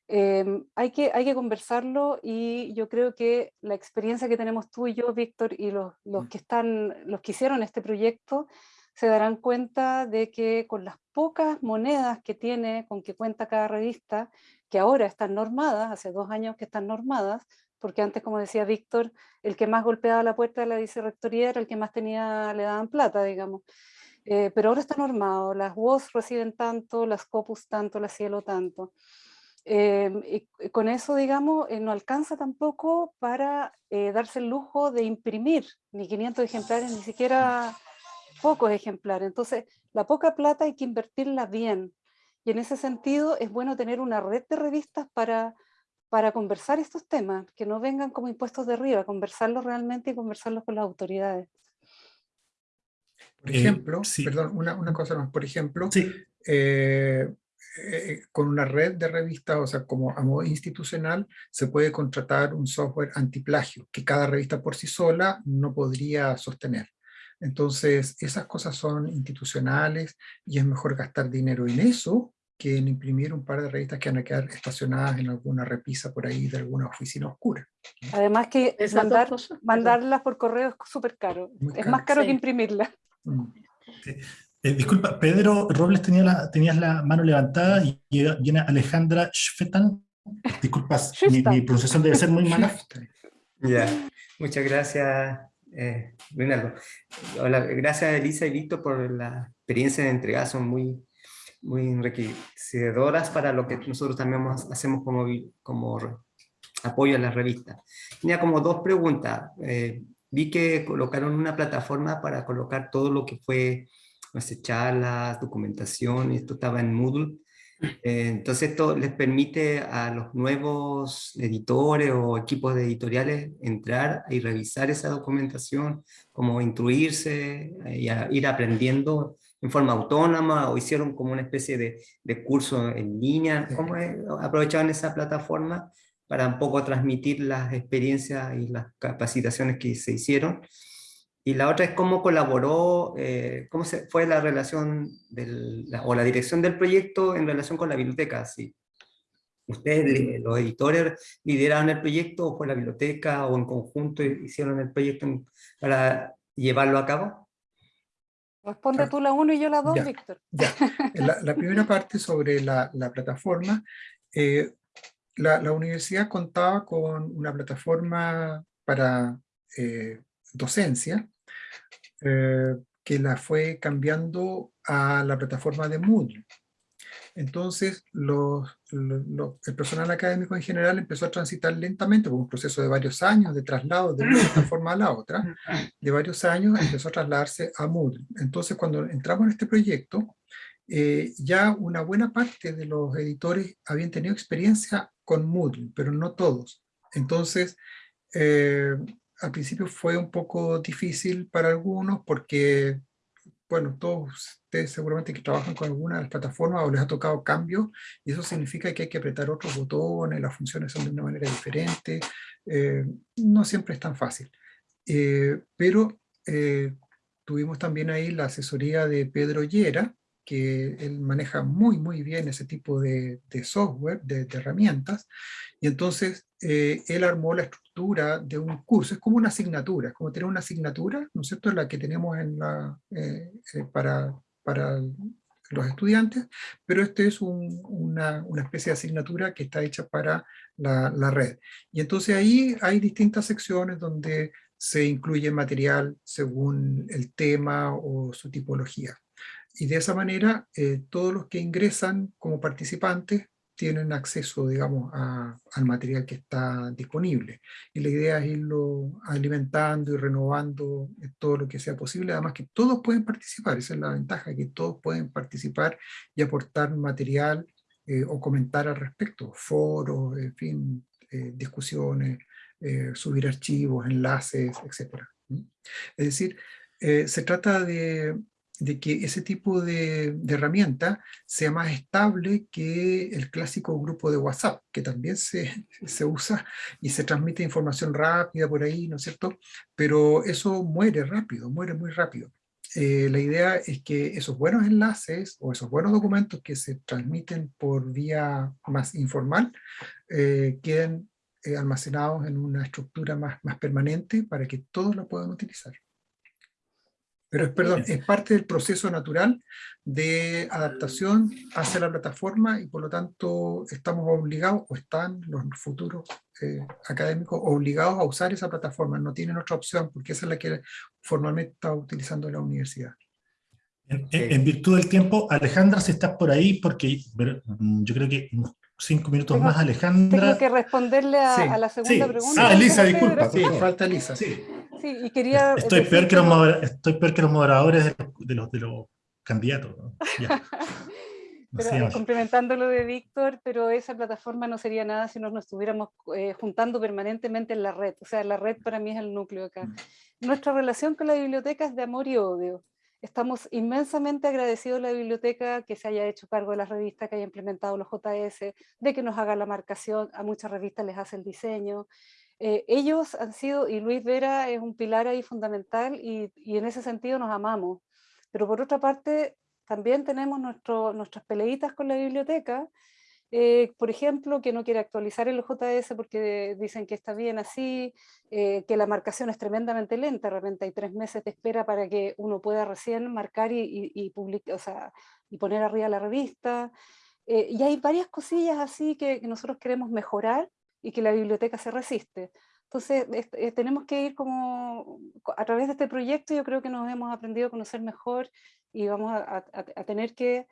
Em, hay, que, hay que conversarlo y yo creo que la experiencia que tenemos tú y yo, Víctor, y los, los que están, los que hicieron este proyecto, se darán cuenta de que con las pocas monedas que tiene, con que cuenta cada revista, que ahora están normadas, hace dos años que están normadas, porque antes, como decía Víctor, el que más golpeaba la puerta de la vicerrectoría era el que más tenía, le daban plata, digamos. Eh, pero ahora está normado, las WOS reciben tanto, las COPUS tanto, la Cielo tanto. Eh, y y con eso, digamos, eh, no alcanza tampoco para eh, darse el lujo de imprimir ni 500 ejemplares, ni siquiera pocos ejemplares. Entonces, la poca plata hay que invertirla bien. Y en ese sentido es bueno tener una red de revistas para, para conversar estos temas, que no vengan como impuestos de arriba, conversarlos realmente y conversarlos con las autoridades. Por Eh, ejemplo, sí. perdón, una, una cosa más, por ejemplo, Sí, eh, eh, con una red de revistas, o sea, como a modo institucional, se puede contratar un software antiplagio que cada revista por sí sola no podría sostener. Entonces, esas cosas son institucionales y es mejor gastar dinero en eso que en imprimir un par de revistas que van a quedar estacionadas en alguna repisa por ahí de alguna oficina oscura. Además que mandar, mandarlas por correo es súper caro. Es más caro que imprimirlas. Mm. Eh, disculpa, Pedro Robles tenía la, tenías la mano levantada y viene Alejandra Schfetan. Disculpas, mi, pronunciación debe ser muy mala. Ya, muchas gracias, eh. Hola, gracias Elisa y Víctor por la experiencia de entrega, son muy, muy enriquecedoras para lo que nosotros también hacemos como, como apoyo a la revista. Tenía como dos preguntas. Eh, vi que colocaron una plataforma para colocar todo lo que fue nuestras charlas, documentación, esto estaba en Moodle. Eh, entonces esto les permite a los nuevos editores o equipos de editoriales entrar y revisar esa documentación, como instruirse eh, y a- ir aprendiendo en forma autónoma o hicieron como una especie de, de curso en línea. ¿Cómo es? aprovechaban esa plataforma para un poco transmitir las experiencias y las capacitaciones que se hicieron? Y la otra es cómo colaboró, eh, cómo se, fue la relación del, la- o la dirección del proyecto en relación con la biblioteca. Si ustedes, los editores, lideraron el proyecto o fue la biblioteca o en conjunto hicieron el proyecto en- para llevarlo a cabo. Responde tú la 1 y yo la 2, Ya. Víctor. Ya, [laughs] la, la primera parte sobre la, la plataforma. eh, la, la universidad contaba con una plataforma para eh, docencia eh, que la fue cambiando a la plataforma de Moodle. Entonces, los, lo- lo- el personal académico en general empezó a transitar lentamente, por un proceso de varios años de traslado de una plataforma a la otra, [laughs] de varios años empezó a trasladarse a Moodle. Entonces, cuando entramos en este proyecto, eh, ya una buena parte de los editores habían tenido experiencia con Moodle, pero no todos. Entonces, eh, al principio fue un poco difícil para algunos porque, bueno, todos ustedes seguramente que trabajan con alguna de las plataformas o les ha tocado cambios y eso significa que hay que apretar otros botones, las funciones son de una manera diferente, eh, no siempre es tan fácil. Eh, pero eh, tuvimos también ahí la asesoría de Pedro Llera, que él maneja muy muy bien ese tipo de, de software, de, de herramientas, y entonces eh, él armó la estructura de un curso, es como una asignatura, es como tener una asignatura, ¿no es cierto?, la que tenemos en la, eh, eh, para, para los estudiantes, pero este es un- una, una especie de asignatura que está hecha para la, la red. Y entonces ahí hay distintas secciones donde se incluye material según el tema o su tipología. Y de esa manera, eh, todos los que ingresan como participantes tienen acceso, digamos, a- al material que está disponible. Y la idea es irlo alimentando y renovando eh, todo lo que sea posible. Además que todos pueden participar, esa es la ventaja, que todos pueden participar y aportar material eh, o comentar al respecto, foros, en fin, eh, discusiones, eh, subir archivos, enlaces, etc. Es decir, eh, se trata de, de que ese tipo de, de herramienta sea más estable que el clásico grupo de WhatsApp, que también se, se usa y se transmite información rápida por ahí, ¿no es cierto? Pero eso muere rápido, muere muy rápido. Eh, la idea es que esos buenos enlaces o esos buenos documentos que se transmiten por vía más informal eh, queden eh, almacenados en una estructura más, más permanente para que todos lo puedan utilizar. Pero es, perdón, es parte del proceso natural de adaptación hacia la plataforma y por lo tanto estamos obligados, o están los futuros eh, académicos obligados a usar esa plataforma, no tienen otra opción porque esa es la que formalmente está utilizando la universidad. En, en- en virtud del tiempo, Alejandra, si estás por ahí, porque pero, mm, yo creo que unos cinco minutos Tengo- más, Alejandra. Tengo que responderle a, Sí, a la segunda sí. pregunta. Ah, Elisa, disculpa. Sí, falta Elisa. Sí. Sí, y quería Estoy peor, que los como- modera- estoy peor que los moderadores de los, de los, de los candidatos. ¿no? Ya. [laughs] Pero, eh, complementando lo de Víctor, pero esa plataforma no sería nada si no nos estuviéramos eh, juntando permanentemente en la red. O sea, la red para mí es el núcleo acá. Nuestra relación con la biblioteca es de amor y odio. Estamos inmensamente agradecidos a la biblioteca que se haya hecho cargo de las revistas, que haya implementado los JS, de que nos haga la marcación, a muchas revistas les hace el diseño. Eh, ellos han sido, y Luis Vera es un pilar ahí fundamental, y, y en ese sentido nos amamos. Pero por otra parte, también tenemos nuestro, nuestras peleitas con la biblioteca, eh, por ejemplo, que no quiere actualizar el JS porque dicen que está bien así, eh, que la marcación es tremendamente lenta, de repente hay tres meses de espera para que uno pueda recién marcar y, y, y public- o sea, y poner arriba la revista. Eh, y hay varias cosillas así que, que nosotros queremos mejorar y que la biblioteca se resiste. Entonces, es- eh, tenemos que ir como, a través de este proyecto, yo creo que nos hemos aprendido a conocer mejor y vamos a, a- a tener que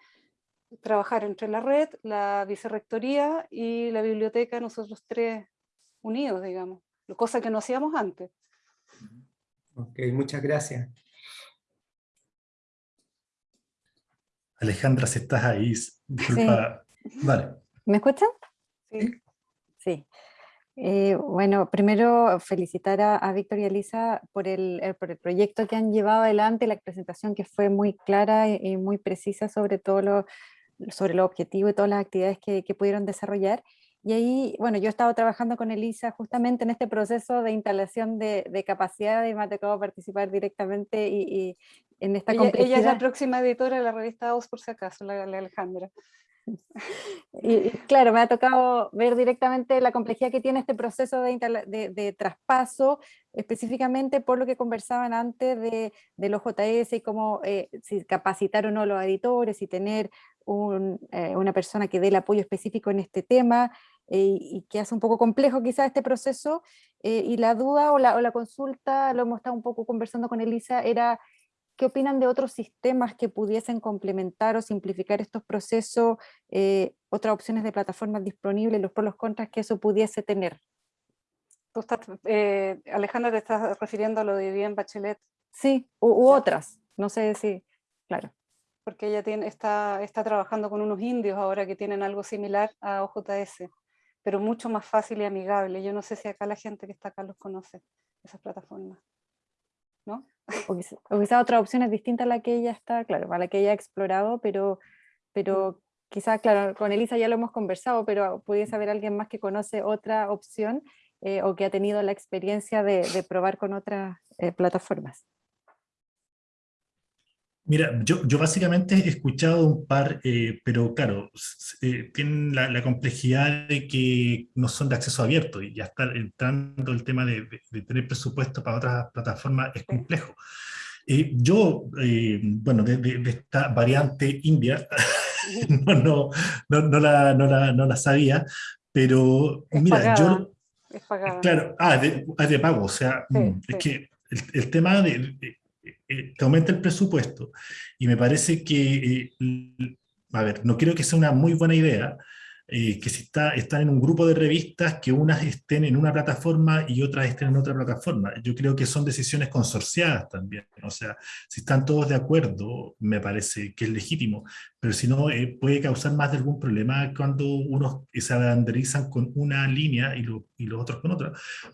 trabajar entre la red, la vicerrectoría y la biblioteca, nosotros tres unidos, digamos, cosa que no hacíamos antes. Ok, muchas gracias. Alejandra, si estás ahí, disculpa. Vale. ¿Me escuchan? Sí. Sí. Eh, bueno, primero felicitar a, a Víctor y a Lisa por el, el- por el proyecto que han llevado adelante, la presentación que fue muy clara y, y muy precisa sobre todo lo, sobre los objetivos y todas las actividades que, que pudieron desarrollar. Y ahí, bueno, yo he estado trabajando con Elisa justamente en este proceso de instalación de, de capacidad y me ha tocado participar directamente y, y en esta Ella, ella es la próxima editora de la revista OS, por si acaso, la, la Alejandra. Y, claro, me ha tocado ver directamente la complejidad que tiene este proceso de, traspaso, específicamente por lo que conversaban antes de, de los JS y cómo eh, capacitar o no los editores y tener eh, una persona que dé el apoyo específico en este tema eh, y que hace un poco complejo quizás este proceso. y la duda o la consulta, lo hemos estado un poco conversando con Elisa, era ¿Qué opinan de otros sistemas que pudiesen complementar o simplificar estos procesos? Eh, otras opciones de plataformas disponibles, los pros y los contras que eso pudiese tener. ¿Tú estás, eh, Alejandra, te estás refiriendo a lo de Bien Bachelet? Sí, u, otras, no sé si, claro. Porque ella tiene, está, está trabajando con unos indios ahora que tienen algo similar a OJS, pero mucho más fácil y amigable. Yo no sé si acá la gente que está acá los conoce, esas plataformas. ¿No? o, quizá, otra opción es distinta a la que ella está, claro, a la que ella ha explorado, pero, pero quizás, claro, con Elisa ya lo hemos conversado, pero pudiese haber alguien más que conoce otra opción eh, o que ha tenido la experiencia de, probar con otras eh, plataformas. Mira, yo, yo básicamente he escuchado un par, eh, pero claro, eh, tienen la, complejidad de que no son de acceso abierto y ya está entrando el tema de, tener presupuesto para otras plataformas es complejo. Eh, yo, bueno, de, esta variante india, [laughs] no, no, no, la, no, la, no la sabía, pero mira, yo... Es pagada. Claro, ah, de, ah, de pago, o sea, mm, es que el, el tema de eh, que aumenta el presupuesto. Y me parece que, eh, a ver, no creo que sea una muy buena idea, eh, que si está, están en un grupo de revistas, que unas estén en una plataforma y otras estén en otra plataforma. Yo creo que son decisiones consorciadas también. O sea, si están todos de acuerdo, me parece que es legítimo, pero si no, eh, puede causar más de algún problema cuando unos se abanderizan con una línea y, y, los otros con otra.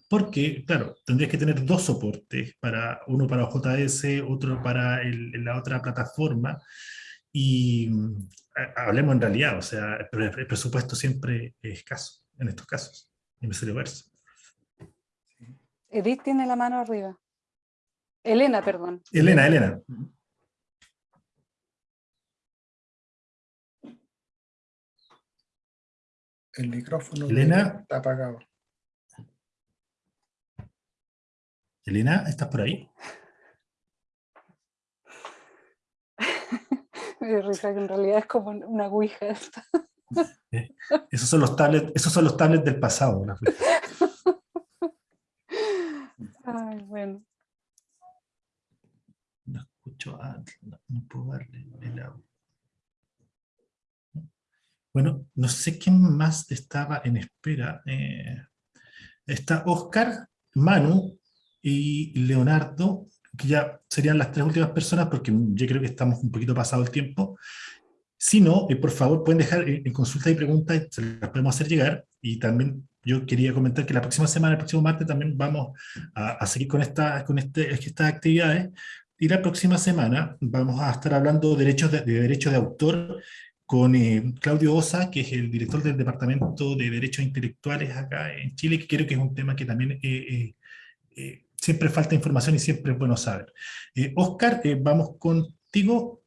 Porque, claro, tendrías que tener dos soportes, para, uno para JS, otro para la otra plataforma, y hablemos en realidad, o sea, el, presupuesto siempre es escaso en estos casos, en ese verso. Edith tiene la mano arriba. Elena, perdón. Elena, Elena. El micrófono Elena. está apagado. Elena, ¿estás por ahí? [laughs] risa que en realidad es como una ouija eh, Esos son los tablets, esos son los tablets del pasado. [laughs] Ay, bueno. No escucho, no, puedo darle el audio. Bueno, no sé quién más estaba en espera. Eh, está Oscar, Manu y Leonardo que ya serían las tres últimas personas, porque yo creo que estamos un poquito pasado el tiempo. Si no, eh, por favor, pueden dejar en consultas y preguntas, se las podemos hacer llegar, y también yo quería comentar que la próxima semana, el próximo martes, también vamos a, seguir con, esta, con este, estas actividades, y la próxima semana vamos a estar hablando de derechos de, derechos de autor con eh, Claudio Osa, que es el director del Departamento de Derechos Intelectuales acá en Chile, que creo que es un tema que también eh, siempre falta información y siempre es bueno saber. Eh, Oscar, eh, vamos contigo.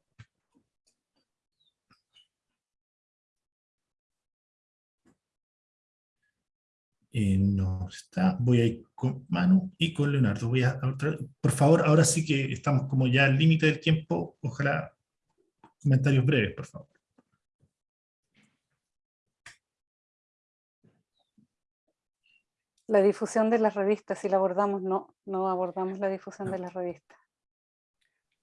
Eh, no está, voy a ir con Manu y con Leonardo. Voy a, por favor, ahora sí que estamos como ya al límite del tiempo, ojalá comentarios breves, por favor. La difusión de las revistas, si la abordamos, no, no abordamos la difusión de las revistas.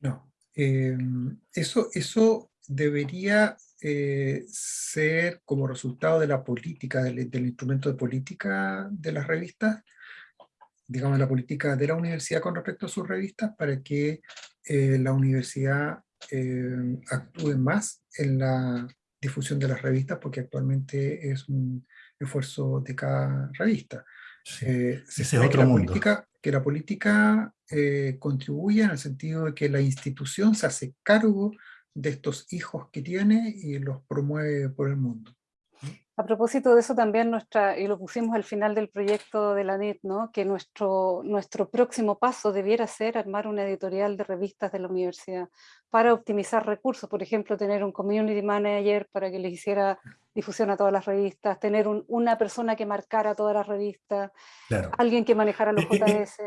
No, em, eso, eso debería eh, ser como resultado de la política, del, instrumento de política de las revistas, digamos la política de la universidad con respecto a sus revistas, para que eh, la universidad em, actúe más en la difusión de las revistas, porque actualmente es un esfuerzo de cada revista. Eh, se Ese otro que, la política, que la política eh, contribuye en el sentido de que la institución se hace cargo de estos hijos que tiene y los promueve por el mundo. A propósito de eso también, nuestra, y lo pusimos al final del proyecto de la NET, ¿no? que nuestro, nuestro próximo paso debiera ser armar una editorial de revistas de la universidad para optimizar recursos, por ejemplo, tener un community manager para que les hiciera difusión a todas las revistas, tener un, una persona que marcara todas las revistas, Claro. alguien que manejara los Eh, eh, eh, JS.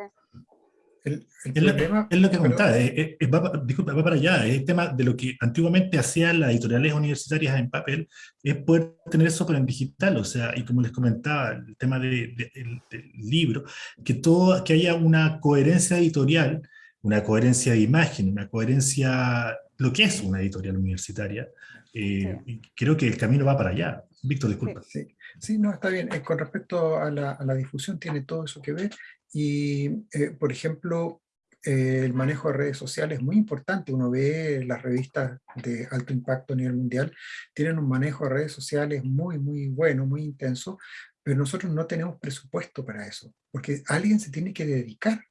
El, el Es lo, problema, es lo que contaba, eh, eh, eh, va, pa- disculpa, va para allá, es el tema de lo que antiguamente hacían las editoriales universitarias en papel, es poder tener eso pero en digital, o sea, y como les comentaba, el tema de- de- el- del libro, que, todo, que haya una coherencia editorial, una coherencia de imagen, una coherencia, lo que es una editorial universitaria, eh, creo que el camino va para allá. Víctor, disculpa. Sí, sí, no, está bien. Eh, con respecto a la, a la difusión, tiene todo eso que ver. Y, eh, por ejemplo, eh, el manejo de redes sociales es muy importante. Uno ve las revistas de alto impacto a nivel mundial, tienen un manejo de redes sociales muy, muy bueno, muy intenso, pero nosotros no tenemos presupuesto para eso, porque alguien se tiene que dedicar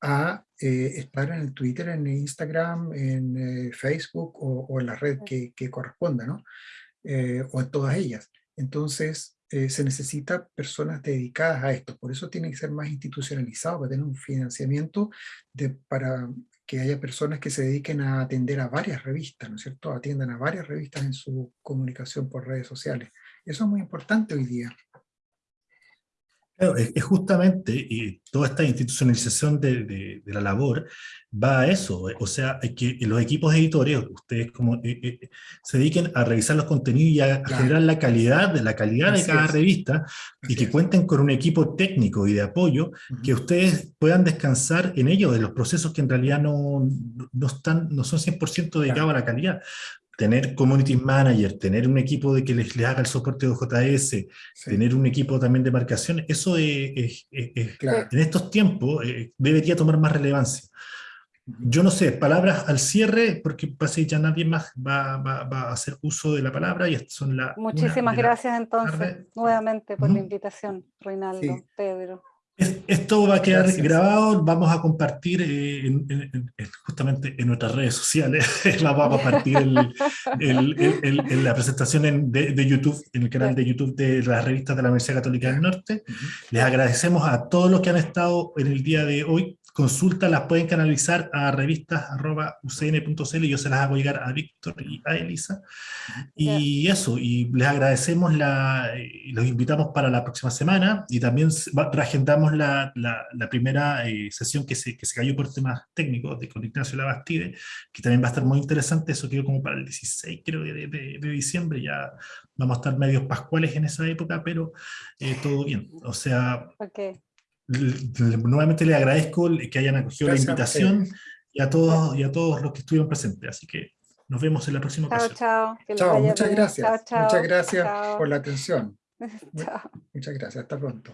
a eh, estar en el Twitter, en Instagram, en eh, Facebook o, o en la red que, que corresponda, ¿no? Eh, o en todas ellas. Entonces, eh, se necesita personas dedicadas a esto, por eso tiene que ser más institucionalizado, para tener un financiamiento de, para que haya personas que se dediquen a atender a varias revistas, ¿no es cierto? Atiendan a varias revistas en su comunicación por redes sociales. Eso es muy importante hoy día. Claro, es, justamente y toda esta institucionalización de, de- de la labor va a eso, o sea, que los equipos editores, ustedes como eh, eh, se dediquen a revisar los contenidos y a, a Claro. generar la calidad, de la calidad de Así cada es. revista y Así que es. cuenten con un equipo técnico y de apoyo Ujú. que ustedes puedan descansar en ello, de los procesos que en realidad no, no, están, no son 100% dedicados a la calidad. Tener community manager, tener un equipo de que les, les haga el soporte de OJS, Sí, tener un equipo también de marcación, eso es, es- es- claro. en estos tiempos eh, debería tomar más relevancia. Yo no sé, palabras al cierre, porque parece que ya nadie más va, va- va a hacer uso de la palabra y son las Muchísimas gracias entonces tarde. nuevamente por la Ujú. invitación, Reinaldo, Sí. Pedro. Es- Esto va a quedar Gracias. grabado, vamos a compartir eh, en- en- en- justamente en nuestras redes sociales, [laughs] vamos a compartir el- el- el- la presentación en- de, de YouTube, en el canal de YouTube de las revistas de la Universidad Católica del Norte. Ujú. Les agradecemos a todos los que han estado en el día de hoy. Consultas las pueden canalizar a revistas.ucn.cl y yo se las hago llegar a Víctor y a Elisa. Y eso, y les agradecemos, la, y los invitamos para la próxima semana y también reagendamos la, la, la primera eh, sesión que se, que se cayó por temas técnicos de con Ignacio Labastide, que también va a estar muy interesante, eso quedó como para el 16 creo de, de- de diciembre, ya vamos a estar medios pascuales en esa época, pero eh, todo bien. O sea, Ok, l- l- nuevamente le agradezco que hayan acogido Gracias la invitación y a todos, y a todos los que estuvieron presentes. Así que nos vemos en la próxima chao, ocasión. chao. Chao, muchas gracias. Chao, chao. Muchas gracias Chao. por la atención. [laughs] Chao. Muchas gracias. Hasta pronto.